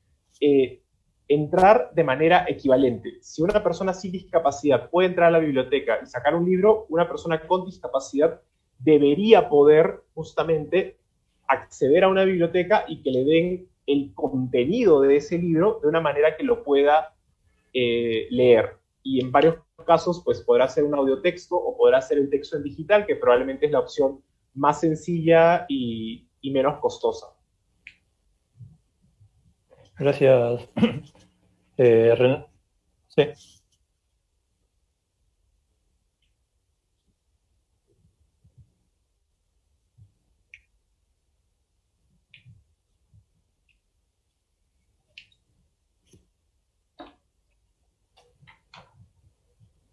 Speaker 4: Eh, entrar de manera equivalente. Si una persona sin discapacidad puede entrar a la biblioteca y sacar un libro, una persona con discapacidad debería poder justamente acceder a una biblioteca y que le den el contenido de ese libro de una manera que lo pueda eh, leer. Y en varios casos, pues podrá ser un audio texto o podrá ser el texto en digital, que probablemente es la opción más sencilla y, menos costosa.
Speaker 1: Gracias. Eh, sí.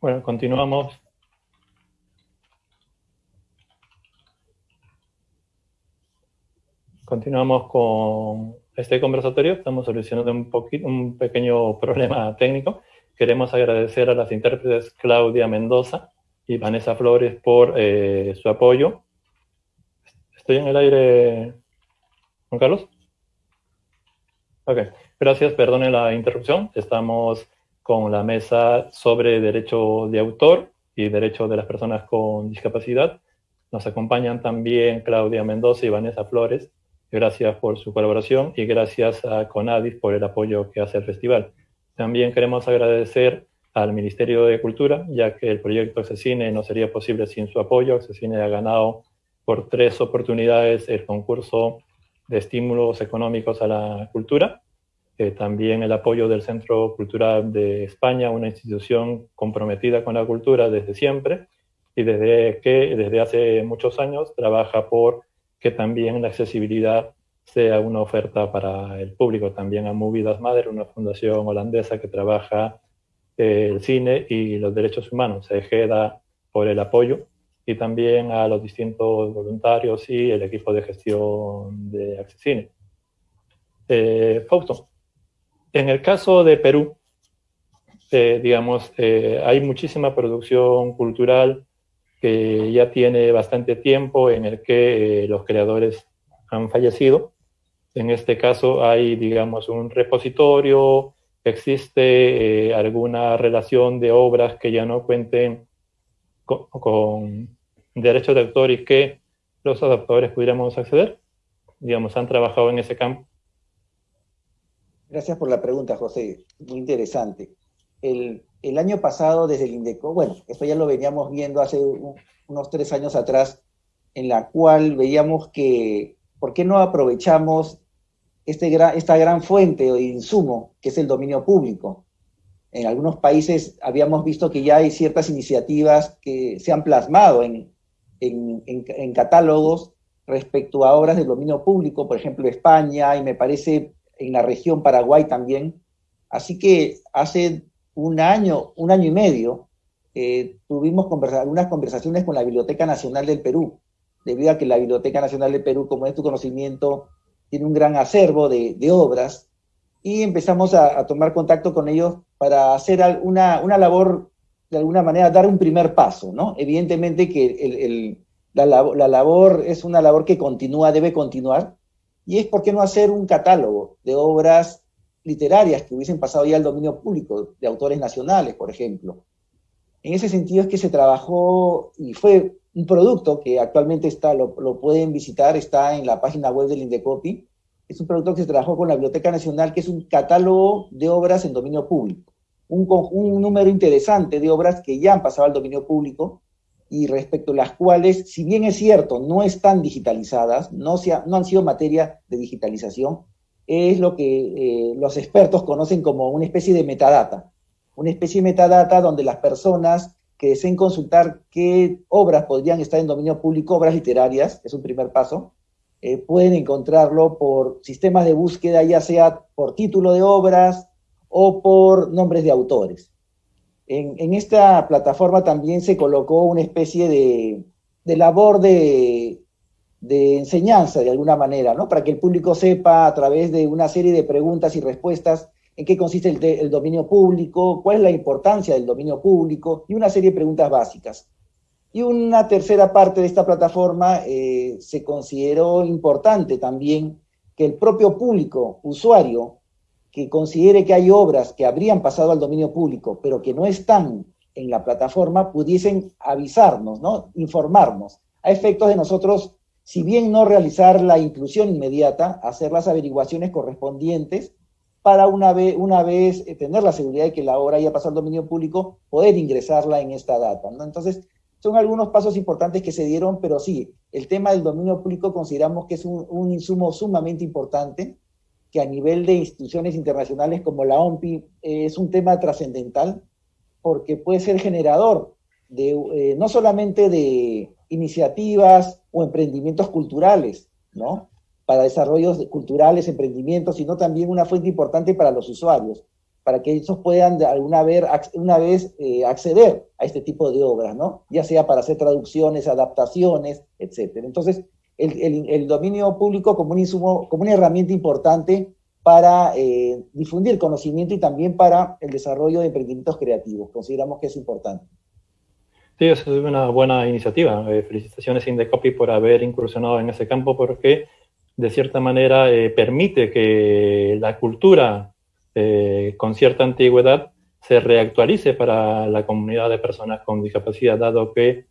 Speaker 1: Bueno, continuamos. Continuamos con este conversatorio. Estamos solucionando un, poquito, un pequeño problema técnico. Queremos agradecer a las intérpretes Claudia Mendoza y Vanessa Flores por eh, su apoyo. ¿Estoy en el aire, Juan Carlos? Ok, gracias, perdone la interrupción. Estamos con la mesa sobre derecho de autor y derecho de las personas con discapacidad. Nos acompañan también Claudia Mendoza y Vanessa Flores. Gracias por su colaboración y gracias a Conadis por el apoyo que hace el festival. También queremos agradecer al Ministerio de Cultura, ya que el proyecto Accesine no sería posible sin su apoyo. Accesine ha ganado por tres oportunidades el concurso de estímulos económicos a la cultura. Eh, también el apoyo del Centro Cultural de España, una institución comprometida con la cultura desde siempre y desde que desde hace muchos años trabaja por que también la accesibilidad sea una oferta para el público. También a Movidas Madre, una fundación holandesa que trabaja eh, el cine y los derechos humanos. Se queda por el apoyo y también a los distintos voluntarios y el equipo de gestión de Accesine. Eh, Fausto, en el caso de Perú, eh, digamos, eh, hay muchísima producción cultural que ya tiene bastante tiempo en el que eh, los creadores han fallecido. En este caso hay, digamos, un repositorio, existe alguna relación de obras que ya no cuenten con derechos de autor y que los adaptadores pudiéramos acceder? Digamos, ¿han trabajado en ese campo?
Speaker 2: Gracias por la pregunta, José. Muy interesante. El, año pasado, desde el INDECO, bueno, esto ya lo veníamos viendo hace unos tres años atrás, en la cual veíamos que, ¿por qué no aprovechamos este esta gran fuente de insumo que es el dominio público? En algunos países habíamos visto que ya hay ciertas iniciativas que se han plasmado en, catálogos respecto a obras del dominio público, por ejemplo España y me parece en la región Paraguay también. Así que hace un año, un año y medio, eh, tuvimos algunas conversaciones con la Biblioteca Nacional del Perú, debido a que la Biblioteca Nacional del Perú, como es tu conocimiento, tiene un gran acervo de, obras, y empezamos a, tomar contacto con ellos para hacer una, una labor de alguna manera dar un primer paso, ¿no? Evidentemente que la, labor es una labor que continúa, debe continuar, y es por qué no hacer un catálogo de obras literarias que hubiesen pasado ya al dominio público, de autores nacionales, por ejemplo. En ese sentido es que se trabajó y fue un producto que actualmente está, lo, pueden visitar, está en la página web del Indecopi. Es un producto que se trabajó con la Biblioteca Nacional, que es un catálogo de obras en dominio público un, número interesante de obras que ya han pasado al dominio público y respecto a las cuales, si bien es cierto, no están digitalizadas, no, no han sido materia de digitalización, es lo que eh, los expertos conocen como una especie de metadata. Una especie de metadata donde las personas que deseen consultar qué obras podrían estar en dominio público, obras literarias, es un primer paso, eh, pueden encontrarlo por sistemas de búsqueda, ya sea por título de obras, o por nombres de autores. En, esta plataforma también se colocó una especie de, labor de, enseñanza, de alguna manera, ¿no? Para que el público sepa a través de una serie de preguntas y respuestas en qué consiste el, dominio público, cuál es la importancia del dominio público y una serie de preguntas básicas. Y una tercera parte de esta plataforma eh, se consideró importante también que el propio público, usuario, que considere que hay obras que habrían pasado al dominio público, pero que no están en la plataforma, pudiesen avisarnos, ¿no? informarnos, a efectos de nosotros, si bien no realizar la inclusión inmediata, hacer las averiguaciones correspondientes para una vez, una vez eh, tener la seguridad de que la obra haya pasado al dominio público, poder ingresarla en esta data. ¿no? Entonces, son algunos pasos importantes que se dieron, pero sí, el tema del dominio público consideramos que es un, un insumo sumamente importante, que a nivel de instituciones internacionales como la OMPI es un tema trascendental porque puede ser generador de, eh, no solamente de iniciativas o emprendimientos culturales, ¿no? Para desarrollos culturales, emprendimientos, sino también una fuente importante para los usuarios, para que ellos puedan alguna vez, eh, acceder a este tipo de obras, ¿no? Ya sea para hacer traducciones, adaptaciones, etcétera. Entonces, el, dominio público como un insumo, como una herramienta importante para eh, difundir conocimiento y también para el desarrollo de emprendimientos creativos. Consideramos que es importante.
Speaker 1: Sí, es una buena iniciativa. Eh, felicitaciones Indecopy por haber incursionado en ese campo porque de cierta manera permite que la cultura con cierta antigüedad se reactualice para la comunidad de personas con discapacidad, dado que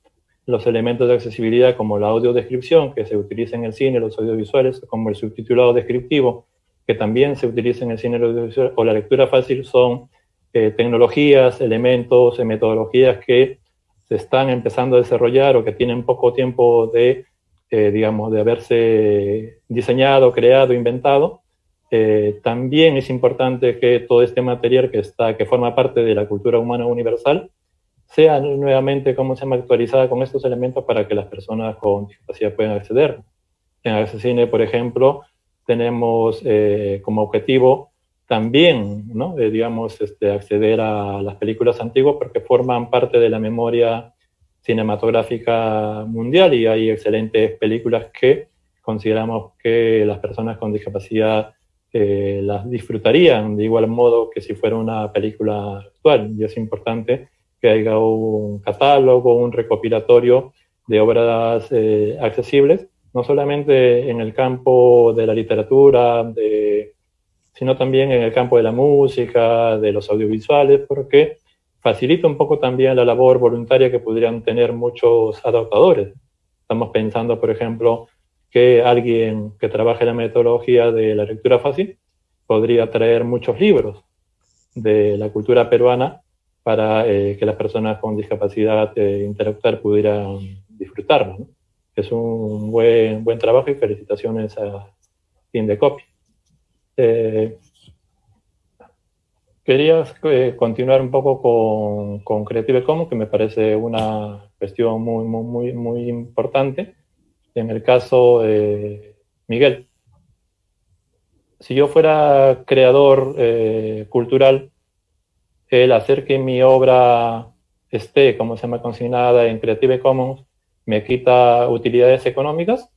Speaker 1: los elementos de accesibilidad como la audiodescripción que se utiliza en el cine, los audiovisuales, como el subtitulado descriptivo, que también se utiliza en el cine audiovisual, o la lectura fácil, son eh, tecnologías, elementos, eh, metodologías que se están empezando a desarrollar o que tienen poco tiempo de, eh, digamos, de haberse diseñado, creado, inventado, también es importante que todo este material que, está, que forma parte de la cultura humana universal sea nuevamente, como se llama, actualizada con estos elementos para que las personas con discapacidad puedan acceder. En Accesine, por ejemplo, tenemos eh, como objetivo también, ¿no? Eh, digamos, este, acceder a las películas antiguas porque forman parte de la memoria cinematográfica mundial y hay excelentes películas que consideramos que las personas con discapacidad eh, las disfrutarían de igual modo que si fuera una película actual. Y es importante que haya un catálogo, un recopilatorio de obras eh, accesibles, no solamente en el campo de la literatura, sino también en el campo de la música, de los audiovisuales, porque facilita un poco también la labor voluntaria que podrían tener muchos adaptadores. Estamos pensando, por ejemplo, que alguien que trabaje la metodología de la lectura fácil podría traer muchos libros de la cultura peruana para eh, que las personas con discapacidad eh, intelectual pudieran disfrutarlo. Es un buen, buen trabajo y felicitaciones a Fin de Copy. Eh, quería eh, continuar un poco con, con, Creative Commons, que me parece una cuestión muy, muy, muy, importante en el caso, de Miguel, si yo fuera creador eh, cultural, el hacer que mi obra esté, como se llama, consignada en Creative Commons, ¿me quita utilidades económicas?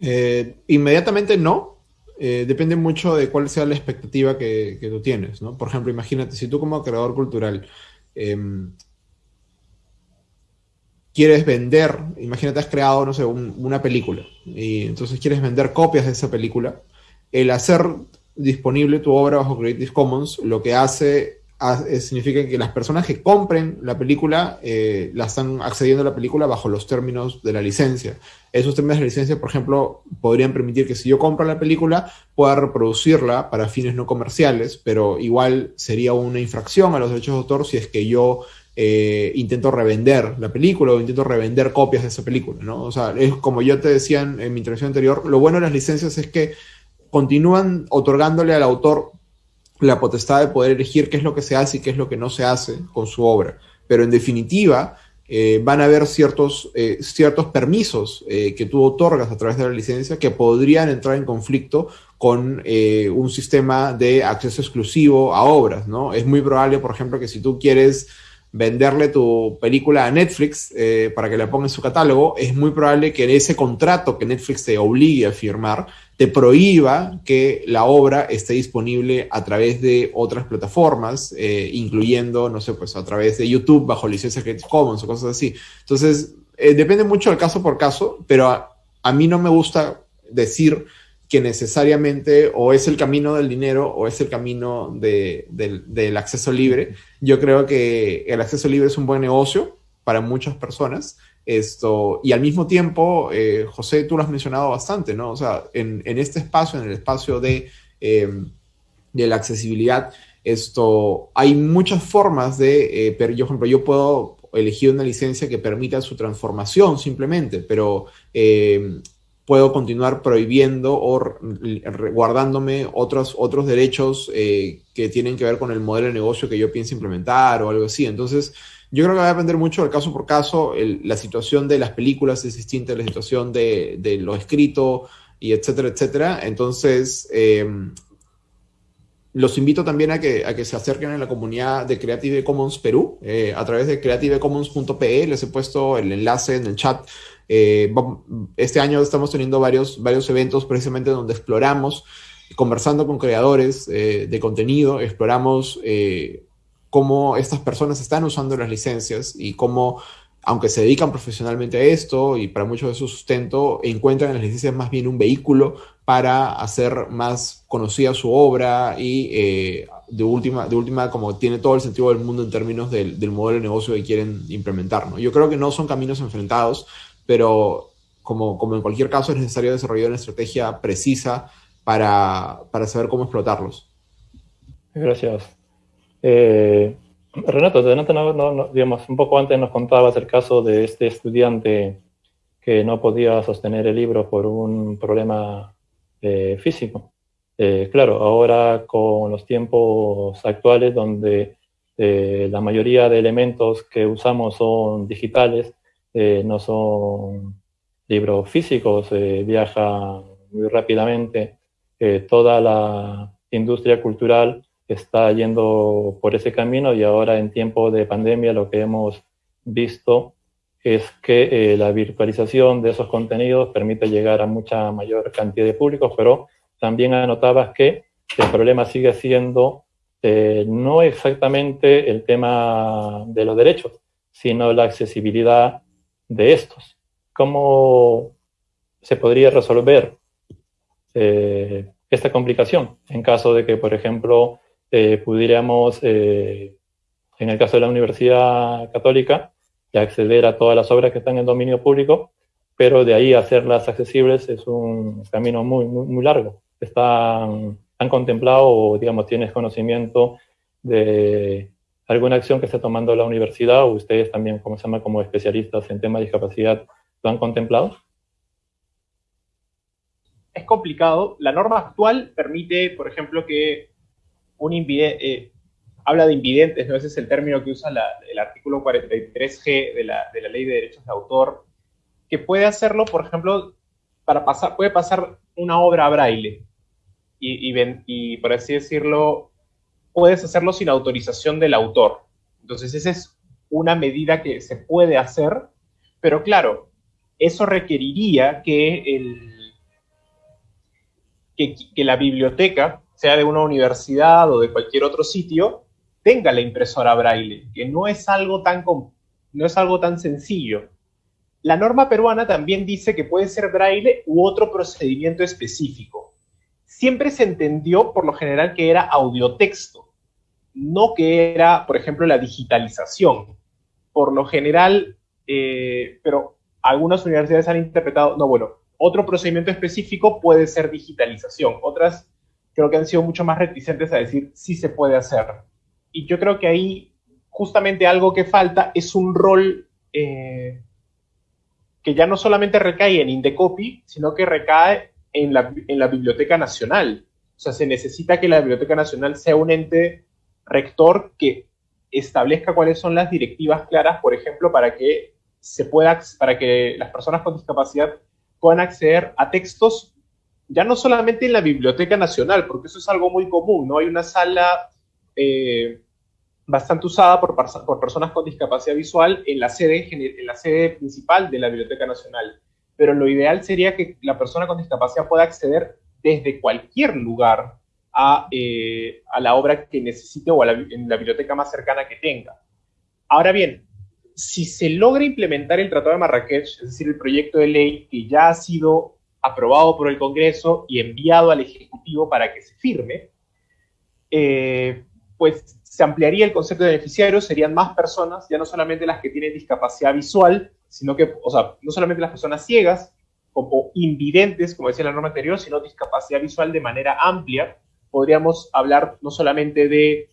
Speaker 3: Eh, inmediatamente no. Eh, depende mucho de cuál sea la expectativa que, tú tienes, ¿no? Por ejemplo, imagínate, si tú como creador cultural em, quieres vender, imagínate has creado, no sé, una película y entonces quieres vender copias de esa película, el hacer disponible tu obra bajo Creative Commons lo que hace significa que las personas que compren la película eh, la están accediendo a la película bajo los términos de la licencia. Esos términos de licencia, por ejemplo, podrían permitir que si yo compro la película pueda reproducirla para fines no comerciales, pero igual sería una infracción a los derechos de autor si es que yo eh, intento revender la película o intento revender copias de esa película, ¿no? O sea, es como yo te decía en, mi intervención anterior, lo bueno de las licencias es que continúan otorgándole al autor la potestad de poder elegir qué es lo que se hace y qué es lo que no se hace con su obra. Pero en definitiva, eh, van a haber ciertos, eh, ciertos permisos que tú otorgas a través de la licencia que podrían entrar en conflicto con un sistema de acceso exclusivo a obras, ¿no? Es muy probable, por ejemplo, que si tú quieres venderle tu película a Netflix eh, para que la ponga en su catálogo, es muy probable que ese contrato que Netflix te obligue a firmar te prohíba que la obra esté disponible a través de otras plataformas, eh, incluyendo, no sé, pues a través de YouTube bajo licencia Creative Commons o cosas así. Entonces, eh, depende mucho del caso por caso, pero a mí no me gusta decir que necesariamente o es el camino del dinero o es el camino del acceso libre. Yo creo que el acceso libre es un buen negocio para muchas personas. Esto, y al mismo tiempo, eh, José, tú lo has mencionado bastante, ¿no? O sea, en, este espacio, en el espacio de, em, de la accesibilidad, esto, hay muchas formas de, eh, yo, por ejemplo, yo puedo elegir una licencia que permita su transformación simplemente, pero em, puedo continuar prohibiendo o guardándome otros, otros derechos eh, que tienen que ver con el modelo de negocio que yo pienso implementar o algo así. Entonces, yo creo que va a depender mucho del caso por caso. la situación de las películas es distinta de la situación de, de lo escrito y etcétera, etcétera. Entonces, eh, los invito también a que, a que se acerquen a la comunidad de Creative Commons Perú eh, a través de creativecommons.pe. Les he puesto el enlace en el chat eh, este año estamos teniendo varios, varios eventos precisamente donde exploramos, conversando con creadores de contenido, exploramos cómo estas personas están usando las licencias y cómo aunque se dedican profesionalmente a esto y para muchos de su sustento, encuentran en las licencias más bien un vehículo para hacer más conocida su obra y eh, de, última, de última como tiene todo el sentido del mundo en términos del, modelo de negocio que quieren implementar. ¿no? Yo creo que no son caminos enfrentados, pero como, como en cualquier caso es necesario desarrollar una estrategia precisa para, para saber cómo explotarlos.
Speaker 1: Gracias. Eh, Renato, un poco antes nos contabas el caso de este estudiante que no podía sostener el libro por un problema eh, físico. Eh, claro, ahora con los tiempos actuales donde eh, la mayoría de elementos que usamos son digitales, no son libros físicos, viaja muy rápidamente. toda la industria cultural está yendo por ese camino y ahora en tiempo de pandemia lo que hemos visto es que eh, la virtualización de esos contenidos permite llegar a mucha mayor cantidad de públicos, pero también anotabas que el problema sigue siendo eh, no exactamente el tema de los derechos, sino la accesibilidad de estos. ¿Cómo se podría resolver eh, esta complicación en caso de que, por ejemplo, eh, pudiéramos, eh, en el caso de la Universidad Católica, acceder a todas las obras que están en dominio público, pero de ahí hacerlas accesibles es un camino muy, muy, muy largo. Están, ¿Han contemplado o, digamos, tienes conocimiento de alguna acción que está tomando la universidad o ustedes también, como se llama, como especialistas en temas de discapacidad, lo han contemplado?
Speaker 4: Es complicado. La norma actual permite, por ejemplo, que eh, habla de invidentes, ¿no? Ese es el término que usa el artículo 43G de la, Ley de Derechos de Autor, que puede hacerlo, por ejemplo, para pasar, puede pasar una obra a braille y, por así decirlo, puedes hacerlo sin autorización del autor. Entonces, esa es una medida que se puede hacer, pero claro, eso requeriría que la biblioteca sea de una universidad o de cualquier otro sitio, tenga la impresora braille, que no es algo tan, no es algo tan sencillo. La norma peruana también dice que puede ser braille u otro procedimiento específico. Siempre se entendió por lo general que era audiotexto, no que era, por ejemplo, la digitalización. Por lo general, eh, pero algunas universidades han interpretado, no, bueno, otro procedimiento específico puede ser digitalización, otras creo que han sido mucho más reticentes a decir sí se puede hacer. Y yo creo que ahí justamente algo que falta es un rol eh, que ya no solamente recae en Indecopy, sino que recae en la, en la Biblioteca Nacional. O sea, se necesita que la Biblioteca Nacional sea un ente rector que establezca cuáles son las directivas claras, por ejemplo, para que se pueda, para que las personas con discapacidad puedan acceder a textos ya no solamente en la Biblioteca Nacional, porque eso es algo muy común, ¿no? Hay una sala eh, bastante usada por, por, personas con discapacidad visual en la, sede, en la sede principal de la Biblioteca Nacional, pero lo ideal sería que la persona con discapacidad pueda acceder desde cualquier lugar a, eh, a la obra que necesite o a en la biblioteca más cercana que tenga. Ahora bien, si se logra implementar el Tratado de Marrakech, es decir, el proyecto de ley que ya ha sido aprobado por el Congreso y enviado al Ejecutivo para que se firme, eh, pues se ampliaría el concepto de beneficiario, serían más personas, ya no solamente las que tienen discapacidad visual, sino que, o sea, no solamente las personas ciegas o invidentes, como decía la norma anterior, sino discapacidad visual de manera amplia. Podríamos hablar no solamente de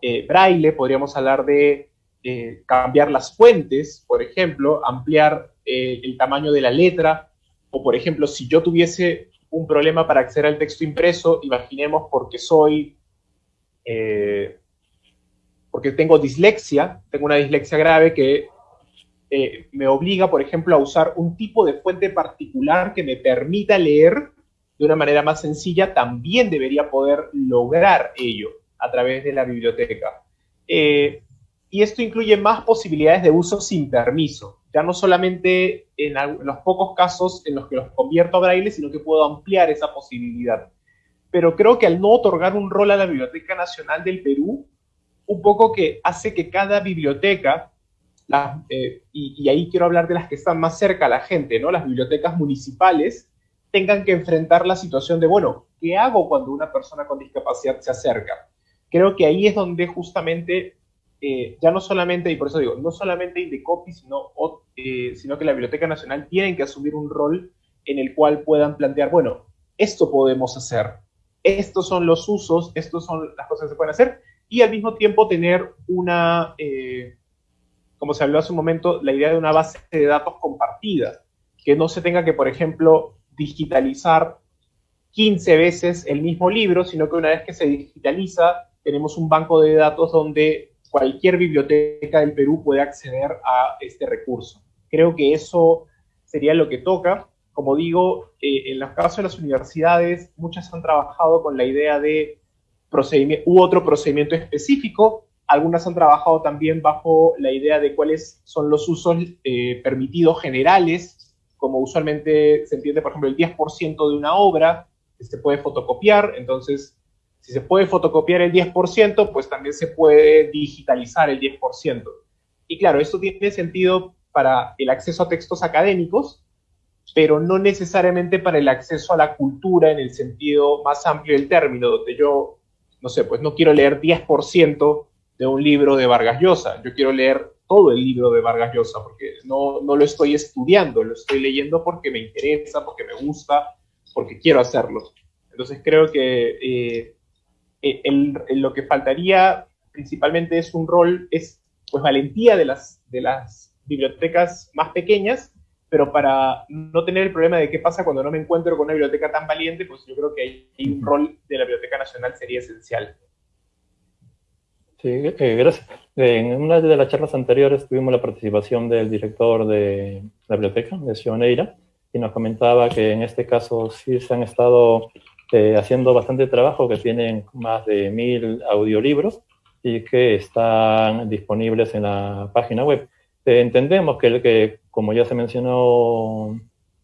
Speaker 4: eh, braille, podríamos hablar de eh, cambiar las fuentes, por ejemplo, ampliar el tamaño de la letra, o por ejemplo, si yo tuviese un problema para acceder al texto impreso, imaginemos porque soy, eh, porque tengo dislexia, tengo una dislexia grave que eh, me obliga, por ejemplo, a usar un tipo de fuente particular que me permita leer de una manera más sencilla, también debería poder lograr ello a través de la biblioteca. Eh, y esto incluye más posibilidades de uso sin permiso ya no solamente en, los pocos casos en los que los convierto a braille, sino que puedo ampliar esa posibilidad. Pero creo que al no otorgar un rol a la Biblioteca Nacional del Perú, un poco que hace que cada biblioteca eh, y, ahí quiero hablar de las que están más cerca a la gente, ¿no? Las bibliotecas municipales tengan que enfrentar la situación de, bueno, ¿qué hago cuando una persona con discapacidad se acerca? Creo que ahí es donde justamente, eh, ya no solamente, y por eso digo, no solamente Indecopi, sino, eh, sino que la Biblioteca Nacional tienen que asumir un rol en el cual puedan plantear, bueno, esto podemos hacer, estos son los usos, estos son las cosas que se pueden hacer, y al mismo tiempo tener una, eh, como se habló hace un momento, la idea de una base de datos compartida, que no se tenga que, por ejemplo, digitalizar 15 veces el mismo libro, sino que una vez que se digitaliza, tenemos un banco de datos donde cualquier biblioteca del Perú puede acceder a este recurso. Creo que eso sería lo que toca. Como digo, eh, en los casos de las universidades, muchas han trabajado con la idea de procedimiento, u otro procedimiento específico. Algunas han trabajado también bajo la idea de cuáles son los usos eh, permitidos generales, como usualmente se entiende, por ejemplo, el 10% de una obra que se puede fotocopiar. Entonces, si se puede fotocopiar el 10%, pues también se puede digitalizar el 10%. Y claro, esto tiene sentido para el acceso a textos académicos, pero no necesariamente para el acceso a la cultura en el sentido más amplio del término, donde yo no sé, pues no quiero leer 10% de un libro de Vargas Llosa, yo quiero leer todo el libro de Vargas Llosa, porque no, no lo estoy estudiando, lo estoy leyendo porque me interesa, porque me gusta, porque quiero hacerlo. Entonces creo que eh, lo que faltaría principalmente es un rol, es pues valentía de las, de las bibliotecas más pequeñas pero para no tener el problema de qué pasa cuando no me encuentro con una biblioteca tan valiente, pues yo creo que hay un rol de la Biblioteca Nacional sería esencial.
Speaker 1: Sí, eh, gracias. En una de las charlas anteriores tuvimos la participación del director de la biblioteca, de Sioneira, y nos comentaba que en este caso sí se han estado eh, haciendo bastante trabajo, que tienen más de mil audiolibros y que están disponibles en la página web. Eh, entendemos que, que, como ya se mencionó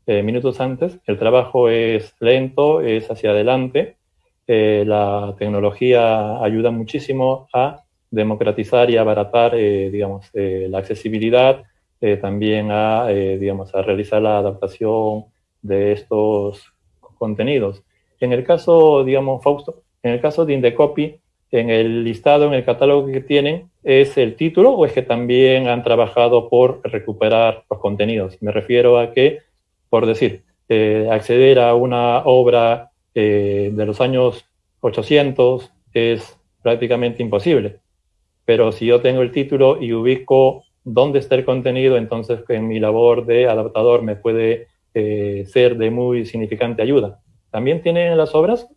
Speaker 1: eh, minutos antes, el trabajo es lento, es hacia adelante. La tecnología ayuda muchísimo a democratizar y abaratar, digamos, la accesibilidad, también a, digamos, a realizar la adaptación de estos contenidos. En el caso, digamos, Fausto, en el caso de Indecopy, en el listado, en el catálogo que tienen, es el título o es que también han trabajado por recuperar los contenidos? Me refiero a que, por decir, eh, acceder a una obra eh, de los años 800 es prácticamente imposible. Pero si yo tengo el título y ubico dónde está el contenido, entonces en mi labor de adaptador me puede eh, ser de muy significante ayuda. ¿También tienen las obras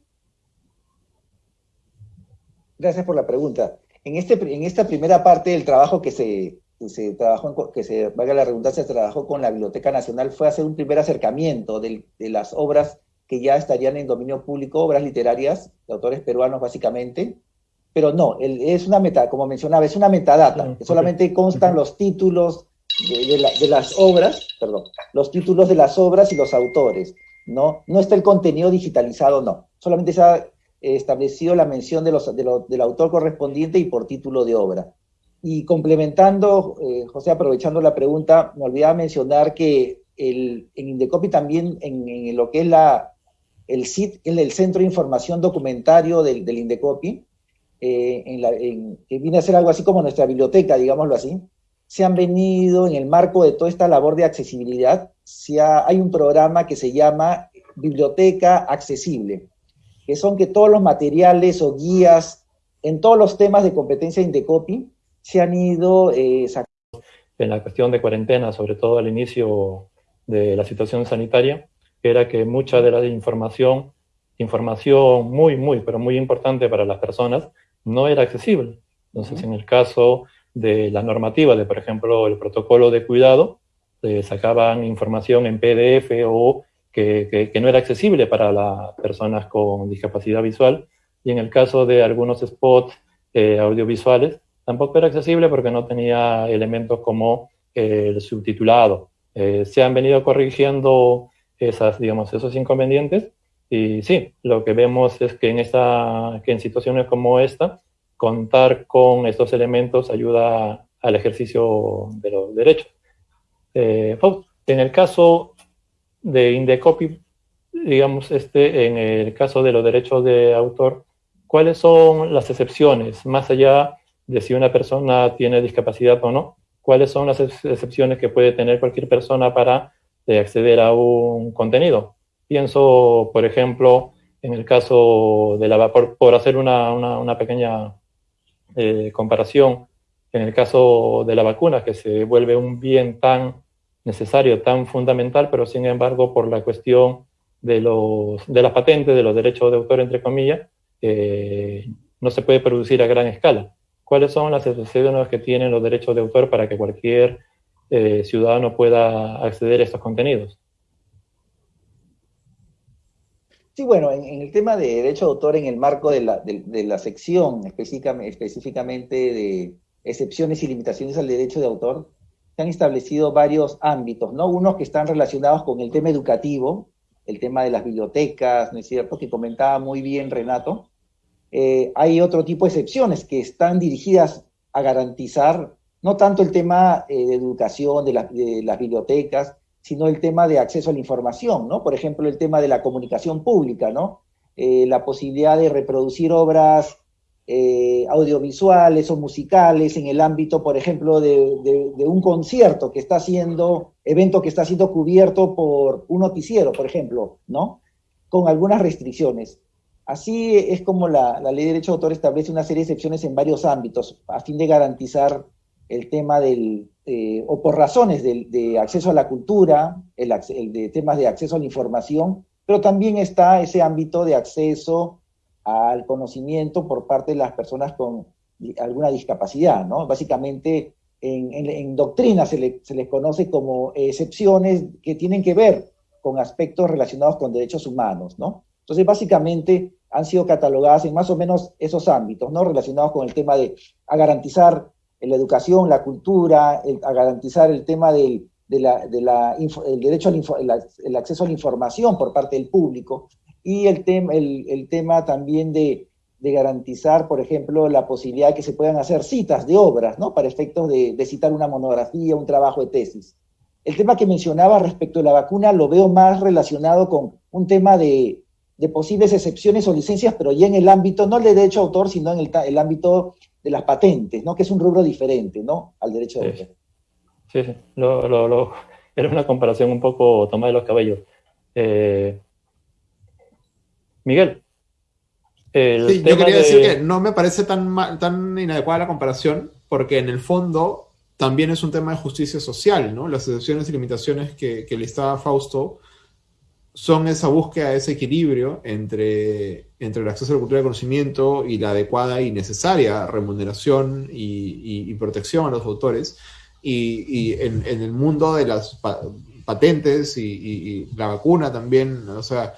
Speaker 2: Gracias por la pregunta. En, este, en esta primera parte del trabajo que se, se trabajó, que se, valga la redundancia, se trabajó con la Biblioteca Nacional fue hacer un primer acercamiento de, las obras que ya estarían en dominio público, obras literarias de autores peruanos básicamente, pero no, es una meta, como mencionaba, es una metadata, que solamente constan los títulos de, las obras, perdón, los títulos de las obras y los autores, ¿no? No está el contenido digitalizado, no, solamente se ha establecido la mención de los, del autor correspondiente y por título de obra. Y complementando, eh, José, aprovechando la pregunta, me olvidaba mencionar que el, en Indecopi también, en, lo que es la, el CIT, el Centro de Información Documentario del, Indecopi, eh, en que viene a ser algo así como nuestra biblioteca, digámoslo así, se han venido en el marco de toda esta labor de accesibilidad, se hay un programa que se llama Biblioteca Accesible, que son que todos los materiales o guías en todos los temas de competencia Indecopi se han ido eh, sacando.
Speaker 1: En la cuestión de cuarentena, sobre todo al inicio de la situación sanitaria, era que mucha de la información, información muy, muy, pero muy importante para las personas, no era accesible. Entonces, en el caso de la normativa de, por ejemplo, el protocolo de cuidado, eh, sacaban información en PDF o que, no era accesible para las personas con discapacidad visual. Y en el caso de algunos spots eh, audiovisuales, tampoco era accesible porque no tenía elementos como el subtitulado. Eh, se han venido corrigiendo esas, digamos, esos inconvenientes y sí, lo que vemos es que en, esta, que en situaciones como esta, contar con estos elementos ayuda al ejercicio de los derechos. Eh, en el caso de Indecopy, digamos, este, en el caso de los derechos de autor, ¿cuáles son las excepciones, más allá de si una persona tiene discapacidad o no? ¿Cuáles son las excepciones que puede tener cualquier persona para eh, acceder a un contenido? Pienso, por ejemplo, en el caso de la por, por hacer una, una, pequeña eh, comparación, en el caso de la vacuna, que se vuelve un bien tan necesario, tan fundamental, pero sin embargo, por la cuestión de, los, de las patentes, de los derechos de autor, entre comillas, eh, no se puede producir a gran escala. ¿Cuáles son las excepciones que tienen los derechos de autor para que cualquier eh, ciudadano pueda acceder a estos contenidos?
Speaker 2: Sí, bueno, en, el tema de derecho de autor, en el marco de la, de, la sección específicamente de excepciones y limitaciones al derecho de autor, se han establecido varios ámbitos, ¿no? Unos que están relacionados con el tema educativo, el tema de las bibliotecas, ¿no es cierto?, que comentaba muy bien Renato. Eh, hay otro tipo de excepciones que están dirigidas a garantizar no tanto el tema eh, de educación de, de, las bibliotecas, sino el tema de acceso a la información, ¿no? Por ejemplo, el tema de la comunicación pública, ¿no? Eh, la posibilidad de reproducir obras eh, audiovisuales o musicales en el ámbito, por ejemplo, de, un concierto que está siendo, evento que está siendo cubierto por un noticiero, por ejemplo, ¿no? Con algunas restricciones. Así es como la, ley de derecho de autor establece una serie de excepciones en varios ámbitos a fin de garantizar el tema del, eh, o por razones de, acceso a la cultura, el, el, de temas de acceso a la información, pero también está ese ámbito de acceso al conocimiento por parte de las personas con alguna discapacidad, ¿no? Básicamente, en, doctrina se, les conoce como excepciones que tienen que ver con aspectos relacionados con derechos humanos, ¿no? Entonces, básicamente, han sido catalogadas en más o menos esos ámbitos, ¿no? Relacionados con el tema de a garantizar la educación, la cultura, a garantizar el tema del de el derecho al el acceso a la información por parte del público, y el, tema el, tema también de, garantizar, por ejemplo, la posibilidad de que se puedan hacer citas de obras, ¿no? Para efectos de, citar una monografía, un trabajo de tesis. El tema que mencionaba respecto a la vacuna lo veo más relacionado con un tema de, posibles excepciones o licencias, pero ya en el ámbito, no el de derecho de autor, sino en el, ámbito de las patentes, ¿no? Que es un rubro diferente, ¿no? Al derecho de autor.
Speaker 1: Sí, sí. era una comparación un poco tomada de los cabellos. Eh, Miguel.
Speaker 3: sí, yo quería decir que no me parece tan, tan inadecuada la comparación, porque en el fondo también es un tema de justicia social, ¿no? Las excepciones y limitaciones que, que listaba Fausto son esa búsqueda ese equilibrio entre, entre el acceso a la cultura de conocimiento y la adecuada y necesaria remuneración y, protección a los autores. Y, en, en, el mundo de las patentes y, y, la vacuna también, o sea,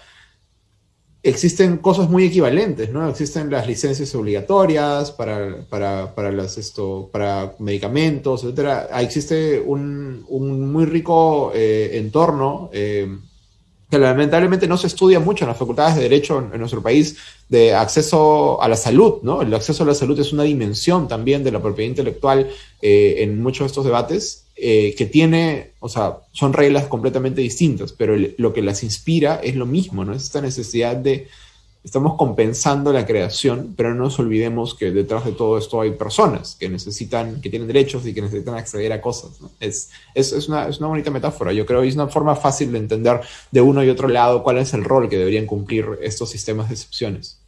Speaker 3: existen cosas muy equivalentes, ¿no? Existen las licencias obligatorias para, para, para, las, esto, para medicamentos, etcétera. Existe un, un muy rico eh, entorno eh, que lamentablemente no se estudia mucho en las facultades de Derecho en, nuestro país, de acceso a la salud, ¿no? El acceso a la salud es una dimensión también de la propiedad intelectual eh, en muchos de estos debates, eh, que tiene, o sea, son reglas completamente distintas, pero lo que las inspira es lo mismo, ¿no? Es esta necesidad de estamos compensando la creación, pero no nos olvidemos que detrás de todo esto hay personas que necesitan, que tienen derechos y que necesitan acceder a cosas. Es, es, es, una, es, una, bonita metáfora, yo creo, y es una forma fácil de entender de uno y otro lado cuál es el rol que deberían cumplir estos sistemas de excepciones.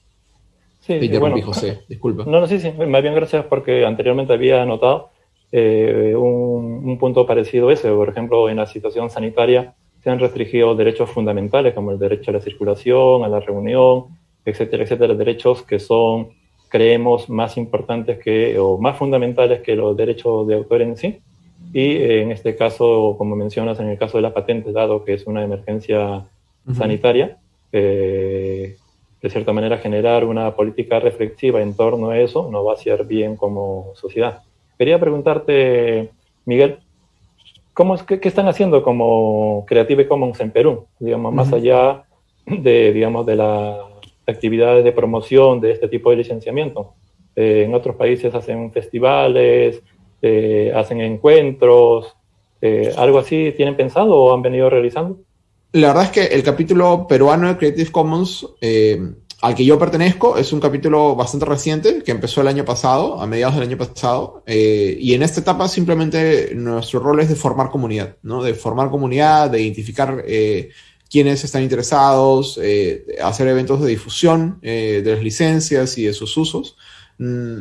Speaker 1: Sí, bueno, José, disculpa. No, no, sí, sí, más bien gracias porque anteriormente había anotado eh, un, un punto parecido a ese, por ejemplo, en la situación sanitaria se han restringido derechos fundamentales como el derecho a la circulación, a la reunión, etcétera, etcétera, derechos que son, creemos, más importantes que, o más fundamentales que los derechos de autor en sí. Y eh, en este caso, como mencionas, en el caso de la patente, dado que es una emergencia sanitaria, eh, de cierta manera generar una política reflexiva en torno a eso no va a ser bien como sociedad. Quería preguntarte, Miguel, ¿cómo es, qué, están haciendo como Creative Commons en Perú? Digamos, más allá de, digamos, de la actividades de promoción de este tipo de licenciamiento. Eh, en otros países hacen festivales, eh, hacen encuentros, eh, algo así tienen pensado o han venido realizando.
Speaker 3: La verdad es que el capítulo peruano de Creative Commons al que yo pertenezco es un capítulo bastante reciente que empezó el año pasado, a mediados del año pasado, eh, y en esta etapa simplemente nuestro rol es de formar comunidad, ¿no? De formar comunidad, de identificar eh, quiénes están interesados, eh, hacer eventos de difusión de las licencias y de sus usos. Mm,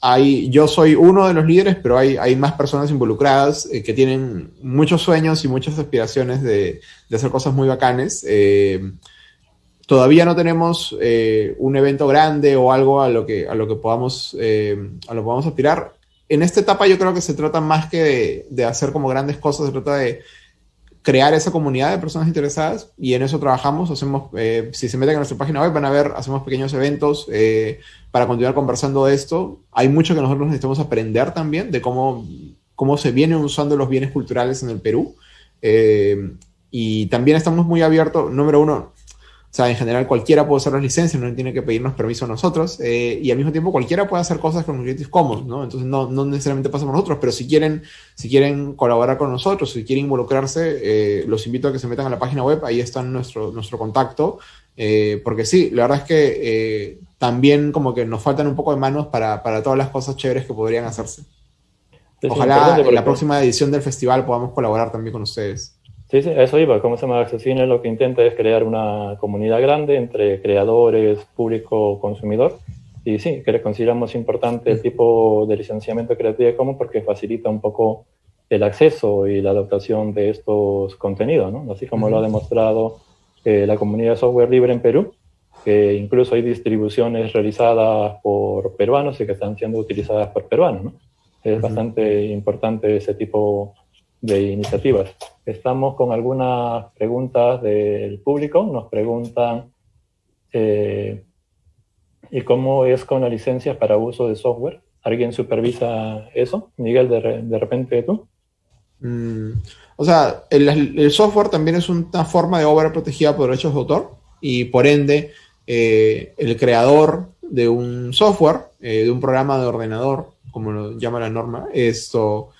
Speaker 3: hay, yo soy uno de los líderes, pero hay, hay más personas involucradas que tienen muchos sueños y muchas aspiraciones de, de hacer cosas muy bacanes. Todavía no tenemos eh, un evento grande o algo a lo que, a lo que, podamos, eh, a lo que podamos aspirar. En esta etapa yo creo que se trata más que de, hacer como grandes cosas, se trata de crear esa comunidad de personas interesadas y en eso trabajamos. Hacemos, eh, si se meten en nuestra página web van a ver, hacemos pequeños eventos para continuar conversando de esto. Hay mucho que nosotros necesitamos aprender también de cómo, cómo se vienen usando los bienes culturales en el Perú. y también estamos muy abiertos, número uno, o sea, en general cualquiera puede usar las licencias, no tiene que pedirnos permiso a nosotros. Eh, y al mismo tiempo cualquiera puede hacer cosas con Creative Commons, ¿no? Entonces no, no necesariamente pasa por nosotros, pero si quieren, si quieren colaborar con nosotros, si quieren involucrarse, eh, los invito a que se metan a la página web, ahí está nuestro, nuestro contacto. Eh, porque sí, la verdad es que también como que nos faltan un poco de manos para, para todas las cosas chéveres que podrían hacerse. Ojalá en la próxima edición del festival podamos colaborar también con ustedes.
Speaker 1: Sí, sí, eso iba. Como se llama Accesine lo que intenta es crear una comunidad grande entre creadores, público, consumidor. Y sí, que le consideramos importante el tipo de licenciamiento creativo común porque facilita un poco el acceso y la adaptación de estos contenidos, ¿no? Así como lo ha demostrado eh, la comunidad de software libre en Perú, que incluso hay distribuciones realizadas por peruanos y que están siendo utilizadas por peruanos, ¿no? Es bastante importante ese tipo de iniciativas. Estamos con algunas preguntas del público. Nos preguntan, eh, ¿y cómo es con la licencia para uso de software? ¿Alguien supervisa eso? Miguel, de, de repente tú.
Speaker 3: Mm, o sea, el, software también es una forma de obra protegida por derechos de autor y por ende eh, el creador de un software, eh, de un programa de ordenador, como lo llama la norma, esto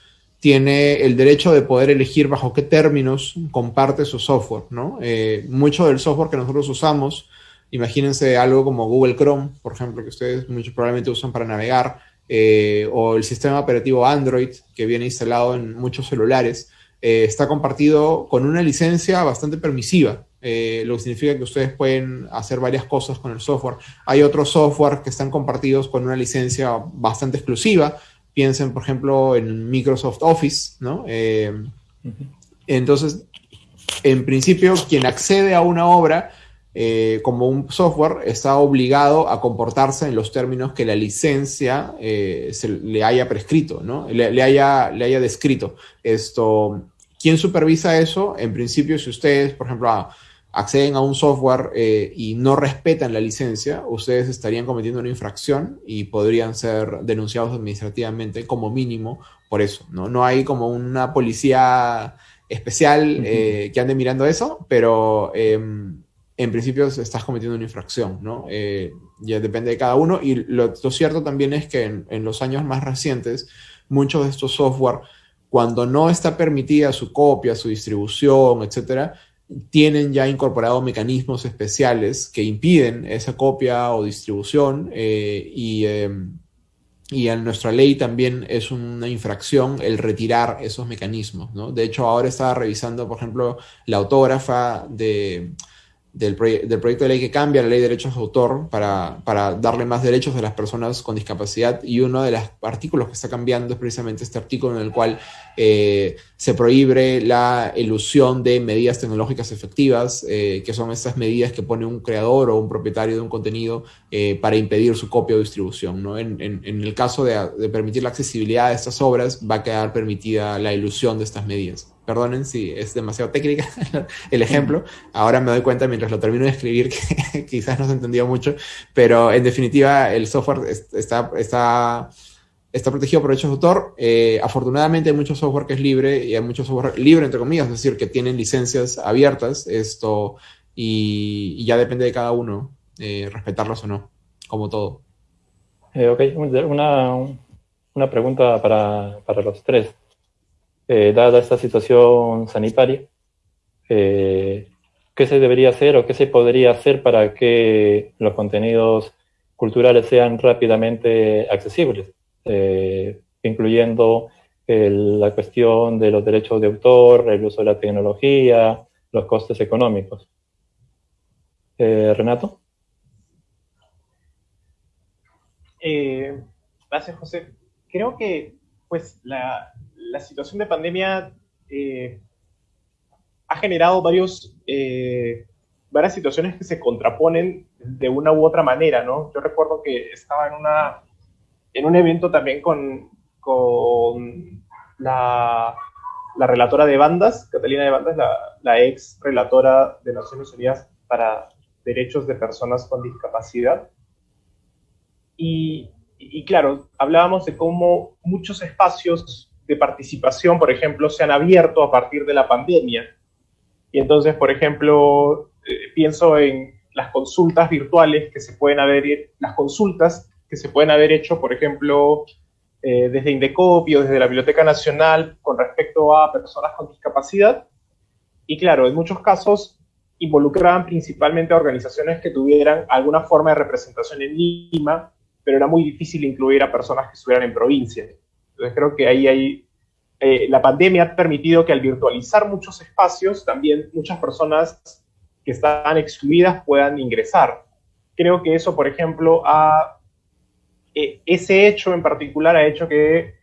Speaker 3: tiene el derecho de poder elegir bajo qué términos comparte su software, ¿no? Eh, mucho del software que nosotros usamos, imagínense algo como Google Chrome, por ejemplo, que ustedes mucho probablemente usan para navegar, eh, o el sistema operativo Android, que viene instalado en muchos celulares, eh, está compartido con una licencia bastante permisiva, lo que significa que ustedes pueden hacer varias cosas con el software. Hay otros software que están compartidos con una licencia bastante exclusiva, Piensen, por ejemplo, en Microsoft Office, ¿no? Eh, entonces, en principio, quien accede a una obra eh, como un software está obligado a comportarse en los términos que la licencia eh, se le haya prescrito, ¿no? Le, haya, le haya descrito. Esto, ¿quién supervisa eso? En principio, si ustedes, por ejemplo, ah, acceden a un software eh, y no respetan la licencia, ustedes estarían cometiendo una infracción y podrían ser denunciados administrativamente como mínimo por eso. No, no hay como una policía especial eh, que ande mirando eso, pero em, en principio estás cometiendo una infracción, ¿no? Eh, ya depende de cada uno. Y lo, cierto también es que en, en, los años más recientes, muchos de estos software, cuando no está permitida su copia, su distribución, etcétera, tienen ya incorporado mecanismos especiales que impiden esa copia o distribución eh, y, eh, y, en nuestra ley también es una infracción el retirar esos mecanismos. ¿no? De hecho, ahora estaba revisando, por ejemplo, la autógrafa de del, proyecto de ley que cambia la ley de derechos de autor para, para, darle más derechos a las personas con discapacidad y uno de los artículos que está cambiando es precisamente este artículo en el cual eh, se prohíbe la ilusión de medidas tecnológicas efectivas, eh, que son estas medidas que pone un creador o un propietario de un contenido eh, para impedir su copia o distribución. ¿no? En, el caso de, de permitir la accesibilidad de estas obras, va a quedar permitida la ilusión de estas medidas. Perdonen si es demasiado técnica el ejemplo. Ahora me doy cuenta mientras lo termino de escribir que quizás no se entendió mucho, pero en definitiva el software está, está, está protegido por derechos de autor. Eh, afortunadamente hay mucho software que es libre y hay mucho software libre, entre comillas, es decir, que tienen licencias abiertas esto y, ya depende de cada uno eh, respetarlas o no, como todo.
Speaker 1: Eh, ok, una, una pregunta para, para los tres. Eh, dada esta situación sanitaria, eh, ¿qué se debería hacer o qué se podría hacer para que los contenidos culturales sean rápidamente accesibles, eh, incluyendo la cuestión de los derechos de autor, el uso de la tecnología, los costes económicos? Renato.
Speaker 4: gracias, José. Creo que pues la, situación de pandemia eh, ha generado varios, eh, varias situaciones que se contraponen de una u otra manera, ¿no? Yo recuerdo que estaba en, una, en un evento también con, con la, la relatora de bandas, Catalina de Bandas, la, la ex relatora de Naciones Unidas para Derechos de Personas con Discapacidad. Y, y claro, hablábamos de cómo muchos espacios de participación, por ejemplo, se han abierto a partir de la pandemia. Y entonces, por ejemplo, eh, pienso en las consultas virtuales que se pueden haber, las consultas se pueden haber hecho, por ejemplo, eh, desde Indecopio, desde la Biblioteca Nacional, con respecto a personas con discapacidad. Y claro, en muchos casos involucraban principalmente a organizaciones que tuvieran alguna forma de representación en Lima, pero era muy difícil incluir a personas que estuvieran en provincia. Entonces creo que ahí hay, eh, la pandemia ha permitido que al virtualizar muchos espacios, también muchas personas que están excluidas puedan ingresar. Creo que eso, por ejemplo, ha, eh, ese hecho en particular ha hecho que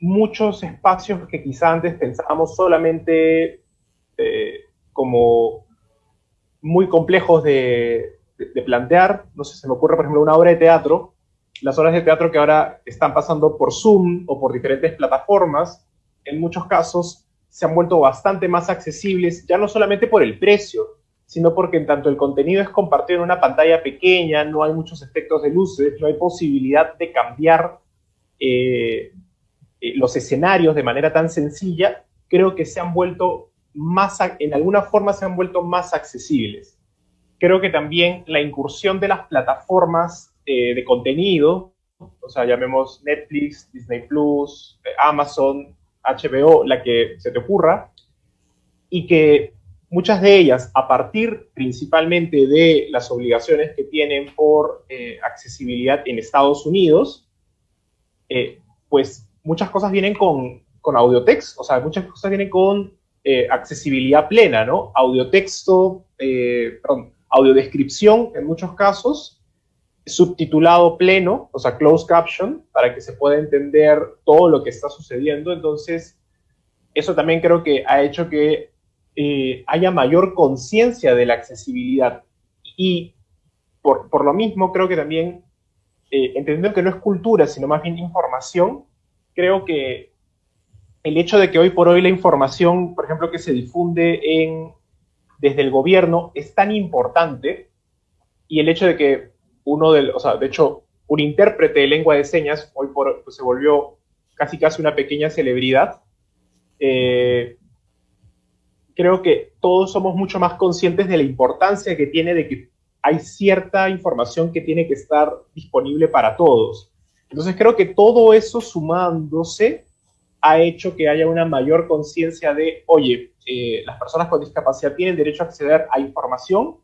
Speaker 4: muchos espacios que quizá antes pensábamos solamente eh, como muy complejos de, de, plantear, no sé, se me ocurre, por ejemplo, una obra de teatro, las obras de teatro que ahora están pasando por Zoom o por diferentes plataformas, en muchos casos se han vuelto bastante más accesibles, ya no solamente por el precio, sino porque en tanto el contenido es compartido en una pantalla pequeña, no hay muchos efectos de luces, no hay posibilidad de cambiar eh, eh, los escenarios de manera tan sencilla, creo que se han vuelto más, en alguna forma se han vuelto más accesibles. Creo que también la incursión de las plataformas eh, de contenido, o sea, llamemos Netflix, Disney Plus, Amazon, HBO, la que se te ocurra, y que muchas de ellas, a partir principalmente de las obligaciones que tienen por eh, accesibilidad en Estados Unidos, pues muchas cosas vienen con, con audiotext, o sea, muchas cosas vienen con accesibilidad plena, ¿no? Audiotexto, perdón, audiodescripción en muchos casos, subtitulado pleno, o sea, closed caption, para que se pueda entender todo lo que está sucediendo. Entonces, eso también creo que ha hecho que eh, haya mayor conciencia de la accesibilidad. Y por, por, lo mismo, creo que también, eh, entendiendo que no es cultura, sino más bien información, creo que el hecho de que hoy por hoy la información, por ejemplo, que se difunde en, desde el gobierno es tan importante, y el hecho de que uno del, o sea, de hecho, un intérprete de lengua de señas hoy por, pues, se volvió casi casi una pequeña celebridad. Eh, creo que todos somos mucho más conscientes de la importancia que tiene de que hay cierta información que tiene que estar disponible para todos. Entonces creo que todo eso sumándose ha hecho que haya una mayor conciencia de, oye, eh, las personas con discapacidad tienen derecho a acceder a información,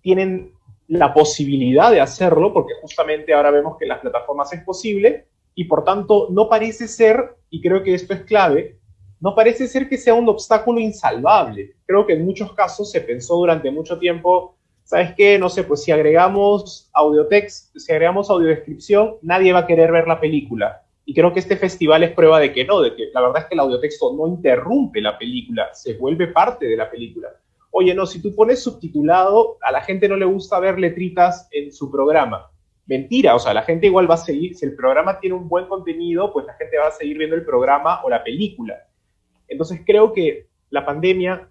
Speaker 4: tienen la posibilidad de hacerlo, porque justamente ahora vemos que en las plataformas es posible, y por tanto no parece ser, y creo que esto es clave, no parece ser que sea un obstáculo insalvable. Creo que en muchos casos se pensó durante mucho tiempo, ¿sabes qué? No sé, pues si agregamos audiotext, si agregamos audiodescripción, nadie va a querer ver la película. Y creo que este festival es prueba de que no, de que la verdad es que el audiotexto no interrumpe la película, se vuelve parte de la película oye, no, si tú pones subtitulado, a la gente no le gusta ver letritas en su programa. Mentira, o sea, la gente igual va a seguir, si el programa tiene un buen contenido, pues la gente va a seguir viendo el programa o la película. Entonces creo que la pandemia,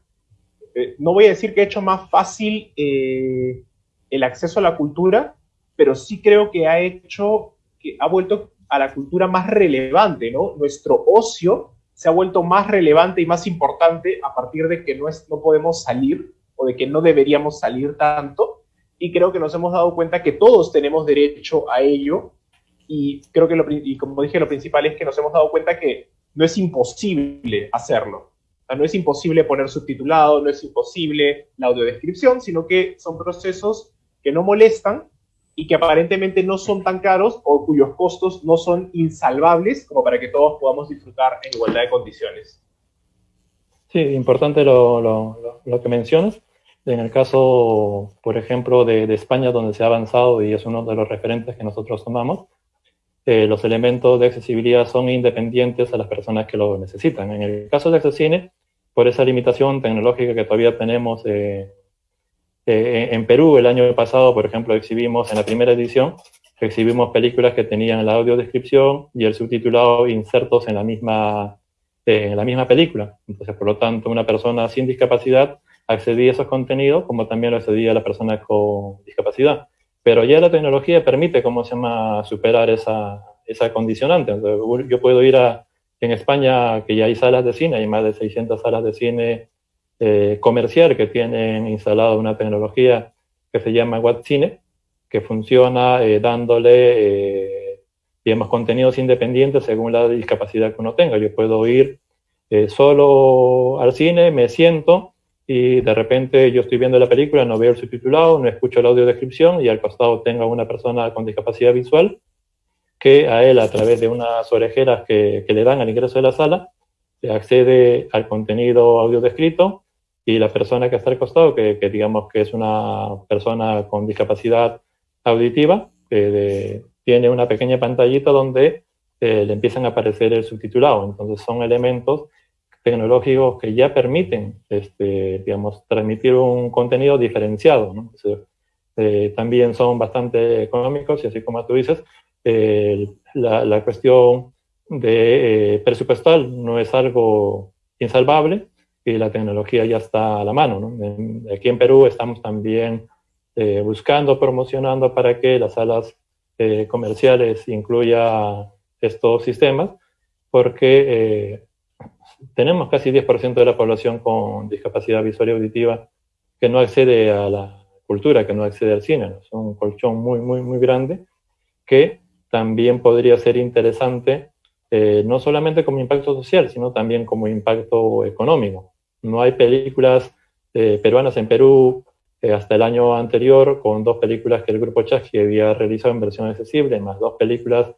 Speaker 4: eh, no voy a decir que ha hecho más fácil eh, el acceso a la cultura, pero sí creo que ha hecho, que ha vuelto a la cultura más relevante, ¿no? Nuestro ocio se ha vuelto más relevante y más importante a partir de que no, es, no podemos salir o de que no deberíamos salir tanto. Y creo que nos hemos dado cuenta que todos tenemos derecho a ello y creo que, y como dije, lo principal es que nos hemos dado cuenta que no es imposible hacerlo. no es imposible poner subtitulado, no es imposible la audiodescripción, sino que son procesos que no molestan y que aparentemente no son tan caros o cuyos costos no son insalvables como para que todos podamos disfrutar en igualdad de condiciones.
Speaker 1: Sí, importante lo, que mencionas. En el caso, por ejemplo, de, España, donde se ha avanzado y es uno de los referentes que nosotros tomamos, eh, los elementos de accesibilidad son independientes a las personas que lo necesitan. En el caso de Accesine, por esa limitación tecnológica que todavía tenemos eh, eh, en Perú, el año pasado, por ejemplo, exhibimos en la primera edición, exhibimos películas que tenían la audiodescripción y el subtitulado insertos en la misma, en la misma película. Entonces, por lo tanto, una persona sin discapacidad accedía a esos contenidos como también lo accedía la persona con discapacidad. Pero ya la tecnología permite, ¿cómo se llama?, superar esa, esa condicionante. yo puedo ir a, en España, que ya hay salas de cine, hay más de 600 salas de cine eh, comercial que tienen instalado una tecnología que se llama WhatCine, que funciona eh, dándole, eh, digamos, contenidos independientes según la discapacidad que uno tenga. Yo puedo ir eh, solo al cine, me siento, y de repente yo estoy viendo la película, no veo el subtitulado, no escucho la audiodescripción y al costado tengo una persona con discapacidad visual que a él a través de unas orejeras que, que le dan al ingreso de la sala accede al contenido audio descrito y la persona que está al costado, que, que digamos que es una persona con discapacidad auditiva, que de, tiene una pequeña pantallita donde eh, le empiezan a aparecer el subtitulado. Entonces son elementos tecnológicos que ya permiten, este, digamos, transmitir un contenido diferenciado. ¿no? eh, también son bastante económicos y así como tú dices, eh, la, cuestión de eh, presupuestal no es algo insalvable y la tecnología ya está a la mano. aquí en Perú estamos también buscando, promocionando para que las salas comerciales incluya estos sistemas, porque tenemos casi 10% de la población con discapacidad visual y auditiva que no accede a la cultura, que no accede al cine. Es un colchón muy, muy, muy grande que también podría ser interesante, eh, no solamente como impacto social, sino también como impacto económico. No hay películas eh, peruanas en Perú eh, hasta el año anterior, con dos películas que el Grupo Chasqui había realizado en versión accesible, más dos películas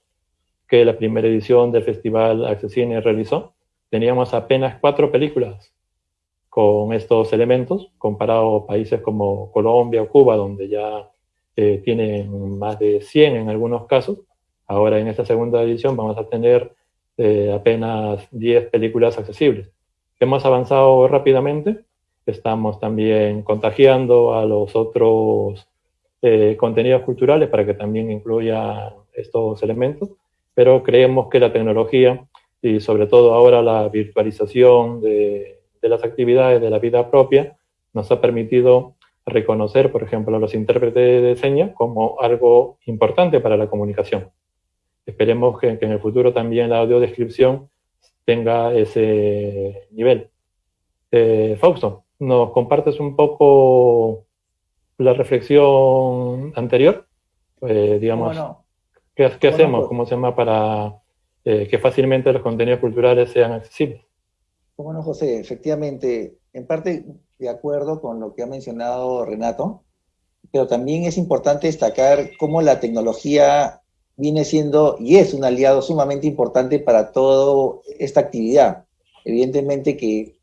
Speaker 1: que la primera edición del Festival Accesine realizó teníamos apenas cuatro películas con estos elementos, comparado a países como Colombia o Cuba, donde ya eh, tienen más de 100 en algunos casos. Ahora en esta segunda edición vamos a tener eh, apenas 10 películas accesibles. Hemos avanzado rápidamente, estamos también contagiando a los otros eh, contenidos culturales para que también incluya estos elementos, pero creemos que la tecnología y sobre todo ahora la virtualización de, de, las actividades de la vida propia nos ha permitido reconocer, por ejemplo, a los intérpretes de señas como algo importante para la comunicación. Esperemos que, que en el futuro también la audiodescripción tenga ese nivel. Eh, Fausto, ¿nos compartes un poco la reflexión anterior? Eh, digamos, bueno, ¿qué, qué bueno, hacemos? Pues ¿Cómo se llama para eh, que fácilmente los contenidos culturales sean accesibles.
Speaker 2: Bueno, José, efectivamente, en parte de acuerdo con lo que ha mencionado Renato, pero también es importante destacar cómo la tecnología viene siendo y es un aliado sumamente importante para toda esta actividad. Evidentemente que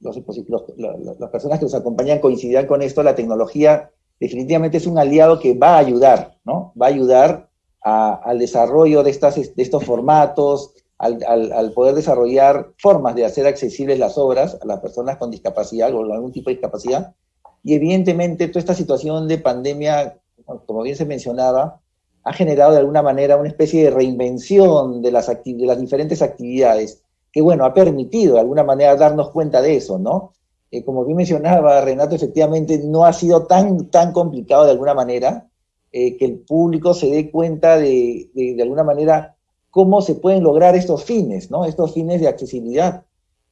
Speaker 2: las personas que nos acompañan coincidirán con esto, la tecnología definitivamente es un aliado que va a ayudar, ¿no? Va a ayudar al desarrollo de, estas, de estos formatos, al, al, al, poder desarrollar formas de hacer accesibles las obras a las personas con discapacidad o algún tipo de discapacidad. Y evidentemente toda esta situación de pandemia, como bien se mencionaba, ha generado de alguna manera una especie de reinvención de las, de las diferentes actividades, que bueno, ha permitido de alguna manera darnos cuenta de eso, ¿no? Eh, como bien mencionaba Renato, efectivamente no ha sido tan, tan complicado de alguna manera, eh, que el público se dé cuenta de, de, de, alguna manera cómo se pueden lograr estos fines, ¿no? Estos fines de accesibilidad.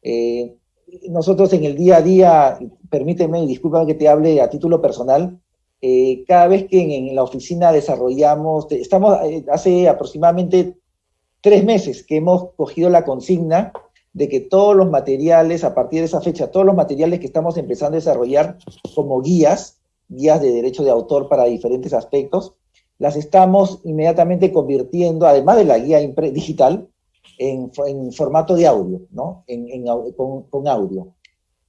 Speaker 2: Eh, nosotros en el día a día, permíteme y discúlpame que te hable a título personal, eh, cada vez que en, la oficina desarrollamos, estamos eh, hace aproximadamente tres meses que hemos cogido la consigna de que todos los materiales, a partir de esa fecha, todos los materiales que estamos empezando a desarrollar como guías, guías de derecho de autor para diferentes aspectos, las estamos inmediatamente convirtiendo, además de la guía digital, en, formato de audio, ¿no? con audio.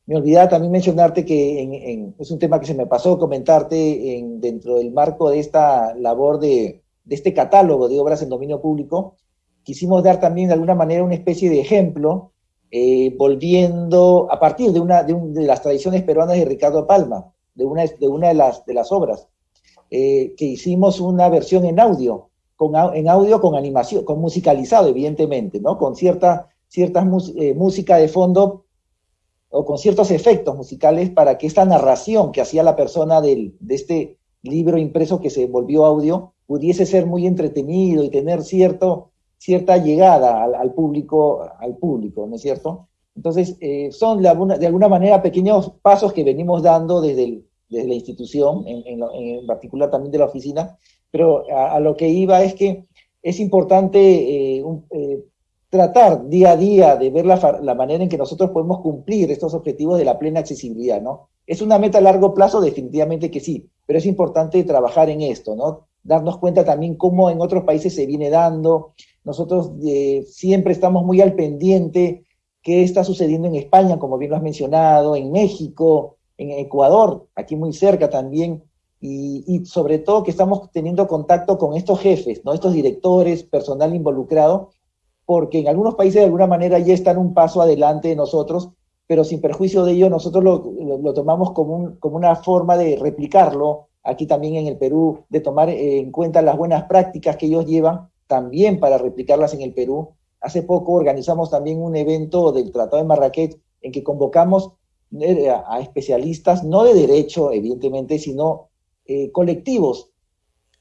Speaker 2: Me olvidaba también mencionarte que es un tema que se me pasó comentarte dentro del marco de esta labor de, este catálogo de obras en dominio público. Quisimos dar también de alguna manera una especie de ejemplo, eh, volviendo a partir de una de, las tradiciones peruanas de Ricardo Palma, de una de, una de, las, de las obras, eh, que hicimos una versión en audio, con, en audio con animación, con musicalizado, evidentemente, ¿no? Con cierta, eh, música de fondo o con ciertos efectos musicales para que esta narración que hacía la persona del, de este libro impreso que se volvió audio pudiese ser muy entretenido y tener cierto, cierta llegada al, público, al público, ¿no es cierto? Entonces, eh, son de alguna, de alguna, manera pequeños pasos que venimos dando desde, desde la institución, en, en, particular también de la oficina, pero a, lo que iba es que es importante eh, eh, tratar día a día de ver la, la, manera en que nosotros podemos cumplir estos objetivos de la plena accesibilidad, ¿no? ¿Es una meta a largo plazo? Definitivamente que sí, pero es importante trabajar en esto, ¿no? Darnos cuenta también cómo en otros países se viene dando. Nosotros eh, siempre estamos muy al pendiente qué está sucediendo en España, como bien lo has mencionado, en México, en Ecuador, aquí muy cerca también, y, y, sobre todo que estamos teniendo contacto con estos jefes, ¿no? estos directores, personal involucrado, porque en algunos países de alguna manera ya están un paso adelante de nosotros, pero sin perjuicio de ello, nosotros lo, tomamos como, como una forma de replicarlo aquí también en el Perú, de tomar en cuenta las buenas prácticas que ellos llevan también para replicarlas en el Perú. Hace poco organizamos también un evento del Tratado de Marrakech en que convocamos a especialistas, no de derecho, evidentemente, sino eh, colectivos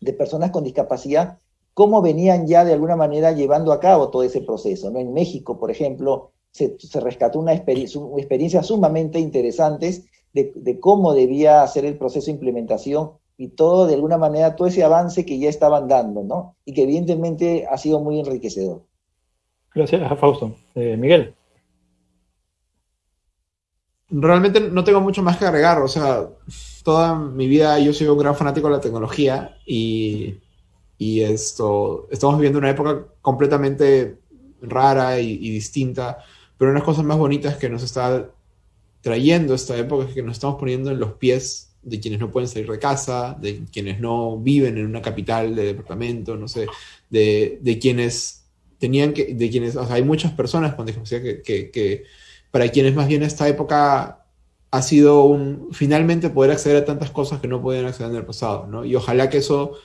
Speaker 2: de personas con discapacidad cómo venían ya de alguna manera llevando a cabo todo ese proceso. ¿no? En México, por ejemplo, se, rescató una, experiencia sumamente interesante de, cómo debía ser el proceso de implementación y todo, de alguna manera, todo ese avance que ya estaban dando, ¿no? Y que evidentemente ha sido muy enriquecedor.
Speaker 1: Gracias, Fausto. Eh, Miguel.
Speaker 3: Realmente no tengo mucho más que agregar, o sea, toda mi vida yo soy un gran fanático de la tecnología y y esto, estamos viviendo una época completamente rara y, distinta, pero una de las cosas más bonitas que nos está trayendo esta época es que nos estamos poniendo en los pies de quienes no pueden salir de casa, de quienes no viven en una capital de departamento, no sé, de, de quienes tenían que, de quienes, hay muchas personas con discapacidad que, para quienes más bien esta época ha sido un, finalmente poder acceder a tantas cosas que no podían acceder en el pasado, ¿no? Y ojalá que eso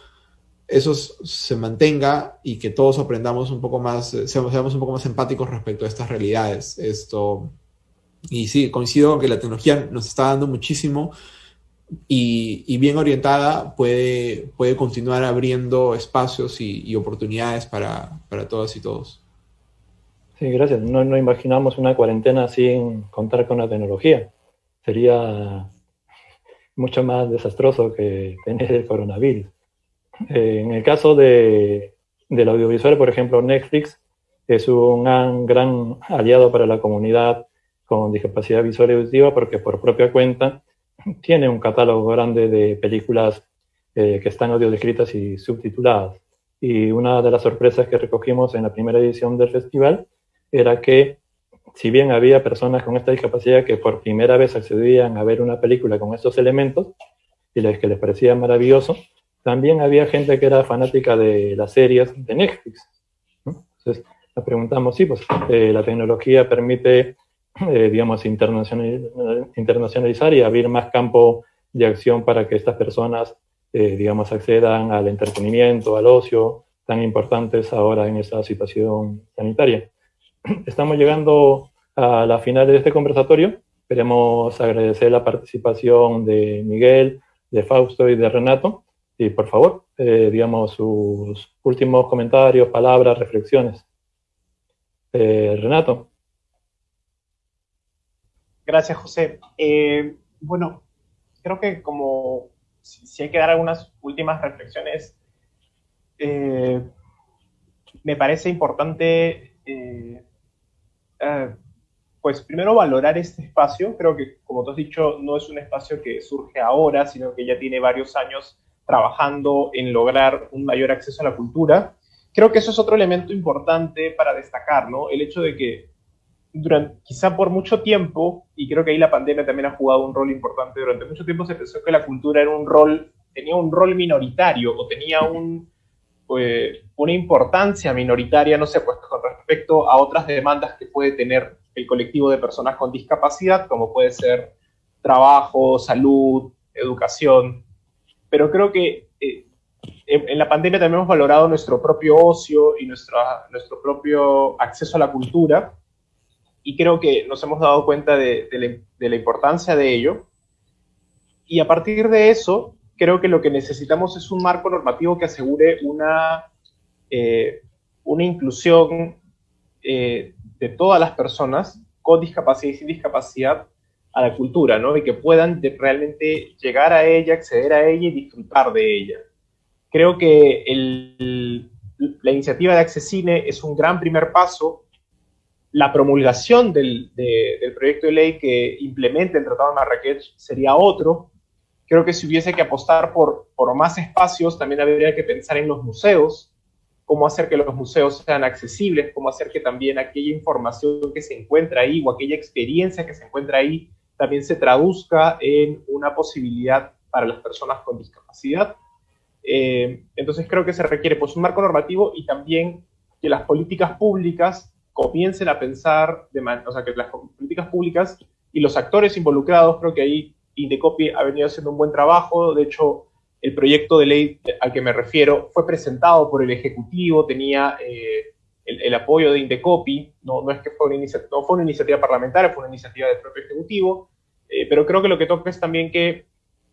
Speaker 3: eso se mantenga y que todos aprendamos un poco más, eh, seamos, un poco más empáticos respecto a estas realidades. Esto, y sí, coincido con que la tecnología nos está dando muchísimo y, bien orientada puede, puede continuar abriendo espacios y, oportunidades para, para, todas y todos.
Speaker 1: Sí, gracias. No, imaginamos una cuarentena sin contar con la tecnología. Sería mucho más desastroso que tener el coronavirus. Eh, en el caso de, del audiovisual, por ejemplo, Netflix es un gran, aliado para la comunidad con discapacidad visual y auditiva porque por propia cuenta tiene un catálogo grande de películas eh, que están audio descritas y subtituladas. Y una de las sorpresas que recogimos en la primera edición del festival era que si bien había personas con esta discapacidad que por primera vez accedían a ver una película con estos elementos y les que les parecía maravilloso, también había gente que era fanática de las series de Netflix. Entonces, nos preguntamos, sí, pues eh, la tecnología permite, eh, digamos, internacionalizar y abrir más campo de acción para que estas personas, eh, digamos, accedan al entretenimiento, al ocio, tan importantes ahora en esta situación sanitaria. Estamos llegando a la final de este conversatorio. Queremos agradecer la participación de Miguel, de Fausto y de Renato. Y por favor, eh, digamos sus últimos comentarios, palabras, reflexiones. Eh, Renato.
Speaker 4: Gracias, José. Eh, bueno, creo que como si, hay que dar algunas últimas reflexiones, me parece importante, eh, pues primero valorar este espacio. Creo que, como tú has dicho, no es un espacio que surge ahora, sino que ya tiene varios años trabajando en lograr un mayor acceso a la cultura. Creo que eso es otro elemento importante para destacar, ¿no? El hecho de que quizá por mucho tiempo, y creo que ahí la pandemia también ha jugado un rol importante, durante mucho tiempo se pensó que la cultura era un rol, tenía un rol minoritario o tenía pues, una importancia minoritaria, no sé, pues con respecto a otras demandas que puede tener el colectivo de personas con discapacidad, como puede ser trabajo, salud, educación. Pero creo que eh, en, la pandemia también hemos valorado nuestro propio ocio y nuestra, nuestro propio acceso a la cultura y creo que nos hemos dado cuenta de, la, importancia de ello. Y a partir de eso, creo que lo que necesitamos es un marco normativo que asegure una, eh, una inclusión eh, de todas las personas con discapacidad y sin discapacidad a la cultura, ¿no? Y que puedan realmente llegar a ella, acceder a ella y disfrutar de ella. Creo que la iniciativa de Accesine es un gran primer paso la promulgación del, proyecto de ley que implemente el Tratado de Marrakech sería otro. Creo que si hubiese que apostar por más espacios, también habría que pensar en los museos, cómo hacer que los museos sean accesibles, cómo hacer que también aquella información que se encuentra ahí o aquella experiencia que se encuentra ahí también se traduzca en una posibilidad para las personas con discapacidad. Eh, entonces creo que se requiere pues, un marco normativo y también que las políticas públicas comiencen a pensar, de o sea, que las políticas públicas y los actores involucrados, creo que ahí Indecopi ha venido haciendo un buen trabajo, de hecho, el proyecto de ley al que me refiero fue presentado por el Ejecutivo, tenía eh, el, apoyo de Indecopi, no, no es que fue una, no fue una iniciativa parlamentaria, fue una iniciativa del propio Ejecutivo, eh, pero creo que lo que toca es también que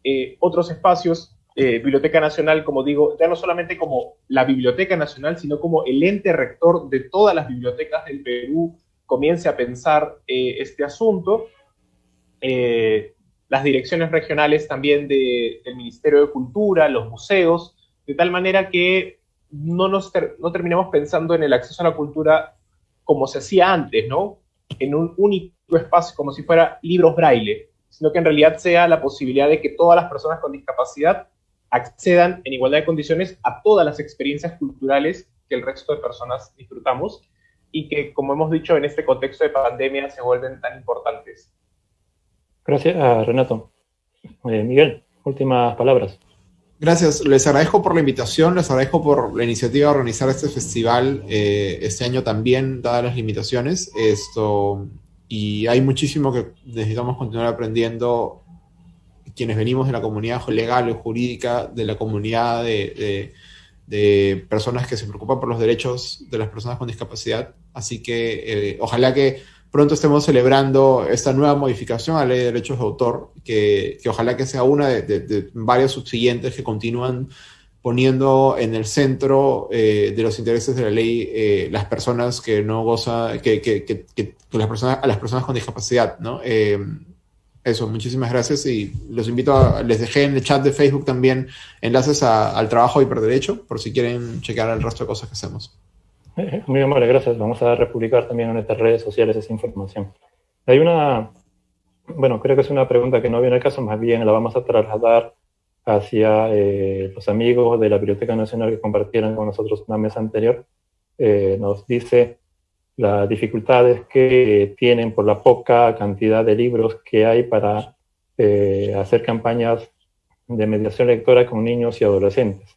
Speaker 4: eh, otros espacios eh, Biblioteca Nacional, como digo, ya no solamente como la Biblioteca Nacional, sino como el ente rector de todas las bibliotecas del Perú comience a pensar eh, este asunto. Eh, las direcciones regionales también del Ministerio de Cultura, los museos, de tal manera que no, nos no terminemos pensando en el acceso a la cultura como se hacía antes, ¿no? En un único espacio, como si fuera libros braille, sino que en realidad sea la posibilidad de que todas las personas con discapacidad accedan en igualdad de condiciones a todas las experiencias culturales que el resto de personas disfrutamos y que, como hemos dicho, en este contexto de pandemia se vuelven tan importantes.
Speaker 1: Gracias, ah, Renato. Eh, Miguel, últimas palabras.
Speaker 3: Gracias, les agradezco por la invitación, les agradezco por la iniciativa de organizar este festival eh, este año también, dadas las limitaciones. Esto, y hay muchísimo que necesitamos continuar aprendiendo quienes venimos de la comunidad legal o jurídica, de la comunidad de, personas que se preocupan por los derechos de las personas con discapacidad. Así que eh, ojalá que pronto estemos celebrando esta nueva modificación a la ley de derechos de autor, que, ojalá que sea una de, varias subsiguientes que continúan poniendo en el centro eh, de los intereses de la ley eh, las personas que no gozan, que, que, las personas, a las personas con discapacidad, ¿no? eso, muchísimas gracias y los invito a, les dejé en el chat de Facebook también enlaces al trabajo de hiperderecho por si quieren checar el resto de cosas que hacemos.
Speaker 1: Muy amable, gracias. Vamos a republicar también en nuestras redes sociales esa información. Hay una, bueno, creo que es una pregunta que no viene al caso, más bien la vamos a trasladar hacia eh, los amigos de la Biblioteca Nacional que compartieron con nosotros una mesa anterior. Eh, nos dice, las dificultades que tienen por la poca cantidad de libros que hay para eh, hacer campañas de mediación lectora con niños y adolescentes.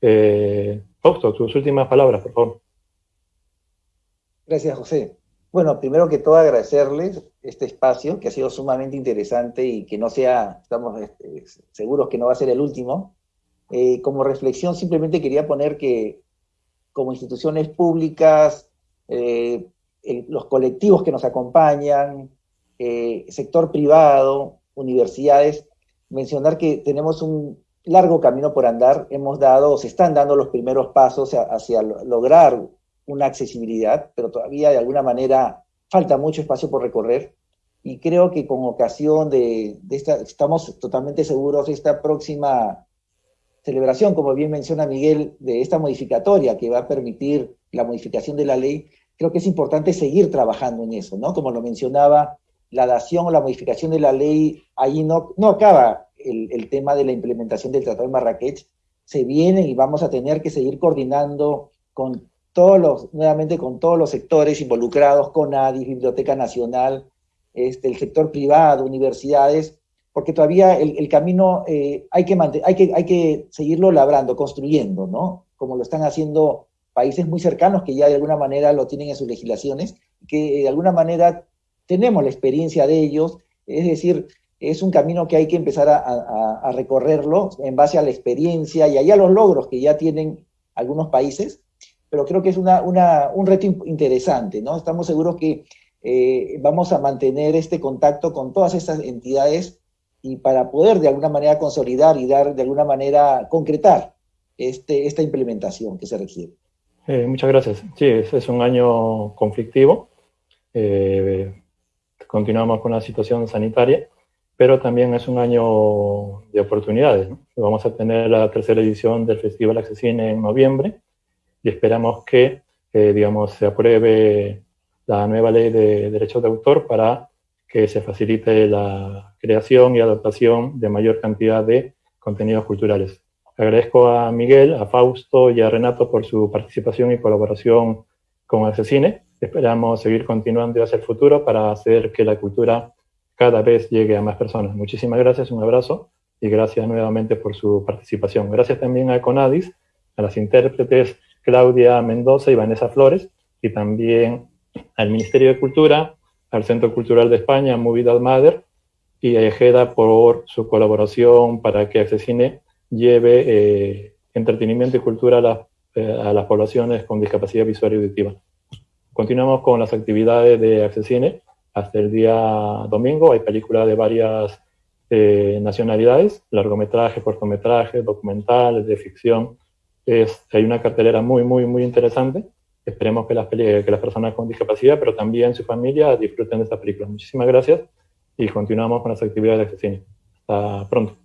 Speaker 1: Eh, Fausto, tus últimas palabras, por favor.
Speaker 2: Gracias, José. Bueno, primero que todo agradecerles este espacio, que ha sido sumamente interesante y que no sea, estamos este, seguros que no va a ser el último. Eh, como reflexión, simplemente quería poner que como instituciones públicas eh, los colectivos que nos acompañan, eh, sector privado, universidades, mencionar que tenemos un largo camino por andar, hemos dado, se están dando los primeros pasos hacia, lograr una accesibilidad, pero todavía de alguna manera falta mucho espacio por recorrer. y creo que con ocasión de, esta, estamos totalmente seguros de esta próxima celebración, como bien menciona Miguel, de esta modificatoria que va a permitir la modificación de la ley, creo que es importante seguir trabajando en eso, ¿no? Como lo mencionaba, la dación o la modificación de la ley, ahí no, no acaba el, el tema de la implementación del Tratado de Marrakech, se viene y vamos a tener que seguir coordinando con todos los, nuevamente con todos los sectores involucrados, con ADI, Biblioteca Nacional, este, el sector privado, universidades, porque todavía el, camino eh, hay, que hay, que, hay que seguirlo labrando, construyendo, ¿no? Como lo están haciendo países muy cercanos que ya de alguna manera lo tienen en sus legislaciones, que de alguna manera tenemos la experiencia de ellos, es decir, es un camino que hay que empezar a, recorrerlo en base a la experiencia y a los logros que ya tienen algunos países, pero creo que es una, un reto interesante, ¿no? Estamos seguros que eh, vamos a mantener este contacto con todas estas entidades y para poder de alguna manera consolidar y dar de alguna manera concretar este, esta implementación que se requiere.
Speaker 1: Eh, muchas gracias. Sí, es, un año conflictivo. Eh, continuamos con la situación sanitaria, pero también es un año de oportunidades. Vamos a tener la tercera edición del Festival Accesine en noviembre y esperamos que, digamos, se apruebe la nueva ley de derechos de autor para que se facilite la creación y adaptación de mayor cantidad de contenidos culturales. Agradezco a Miguel, a Fausto y a Renato por su participación y colaboración con Accesine. Esperamos seguir continuando hacia el futuro para hacer que la cultura cada vez llegue a más personas. Muchísimas gracias, un abrazo y gracias nuevamente por su participación. Gracias también a Conadis, a las intérpretes Claudia Mendoza y Vanessa Flores y también al Ministerio de Cultura, al Centro Cultural de España, Movilidad Mother, y a Ejeda por su colaboración para que Accesine lleve eh, entretenimiento y cultura eh, a, las poblaciones con discapacidad visual y auditiva. Continuamos con las actividades de Accesine hasta el día domingo. Hay películas de varias eh, nacionalidades, largometrajes, cortometrajes, documentales, de ficción. Es, hay una cartelera muy, muy, muy interesante Esperemos que las, que las personas con discapacidad, pero también su familia, disfruten de esta película. Muchísimas gracias y continuamos con las actividades de cine. Hasta pronto.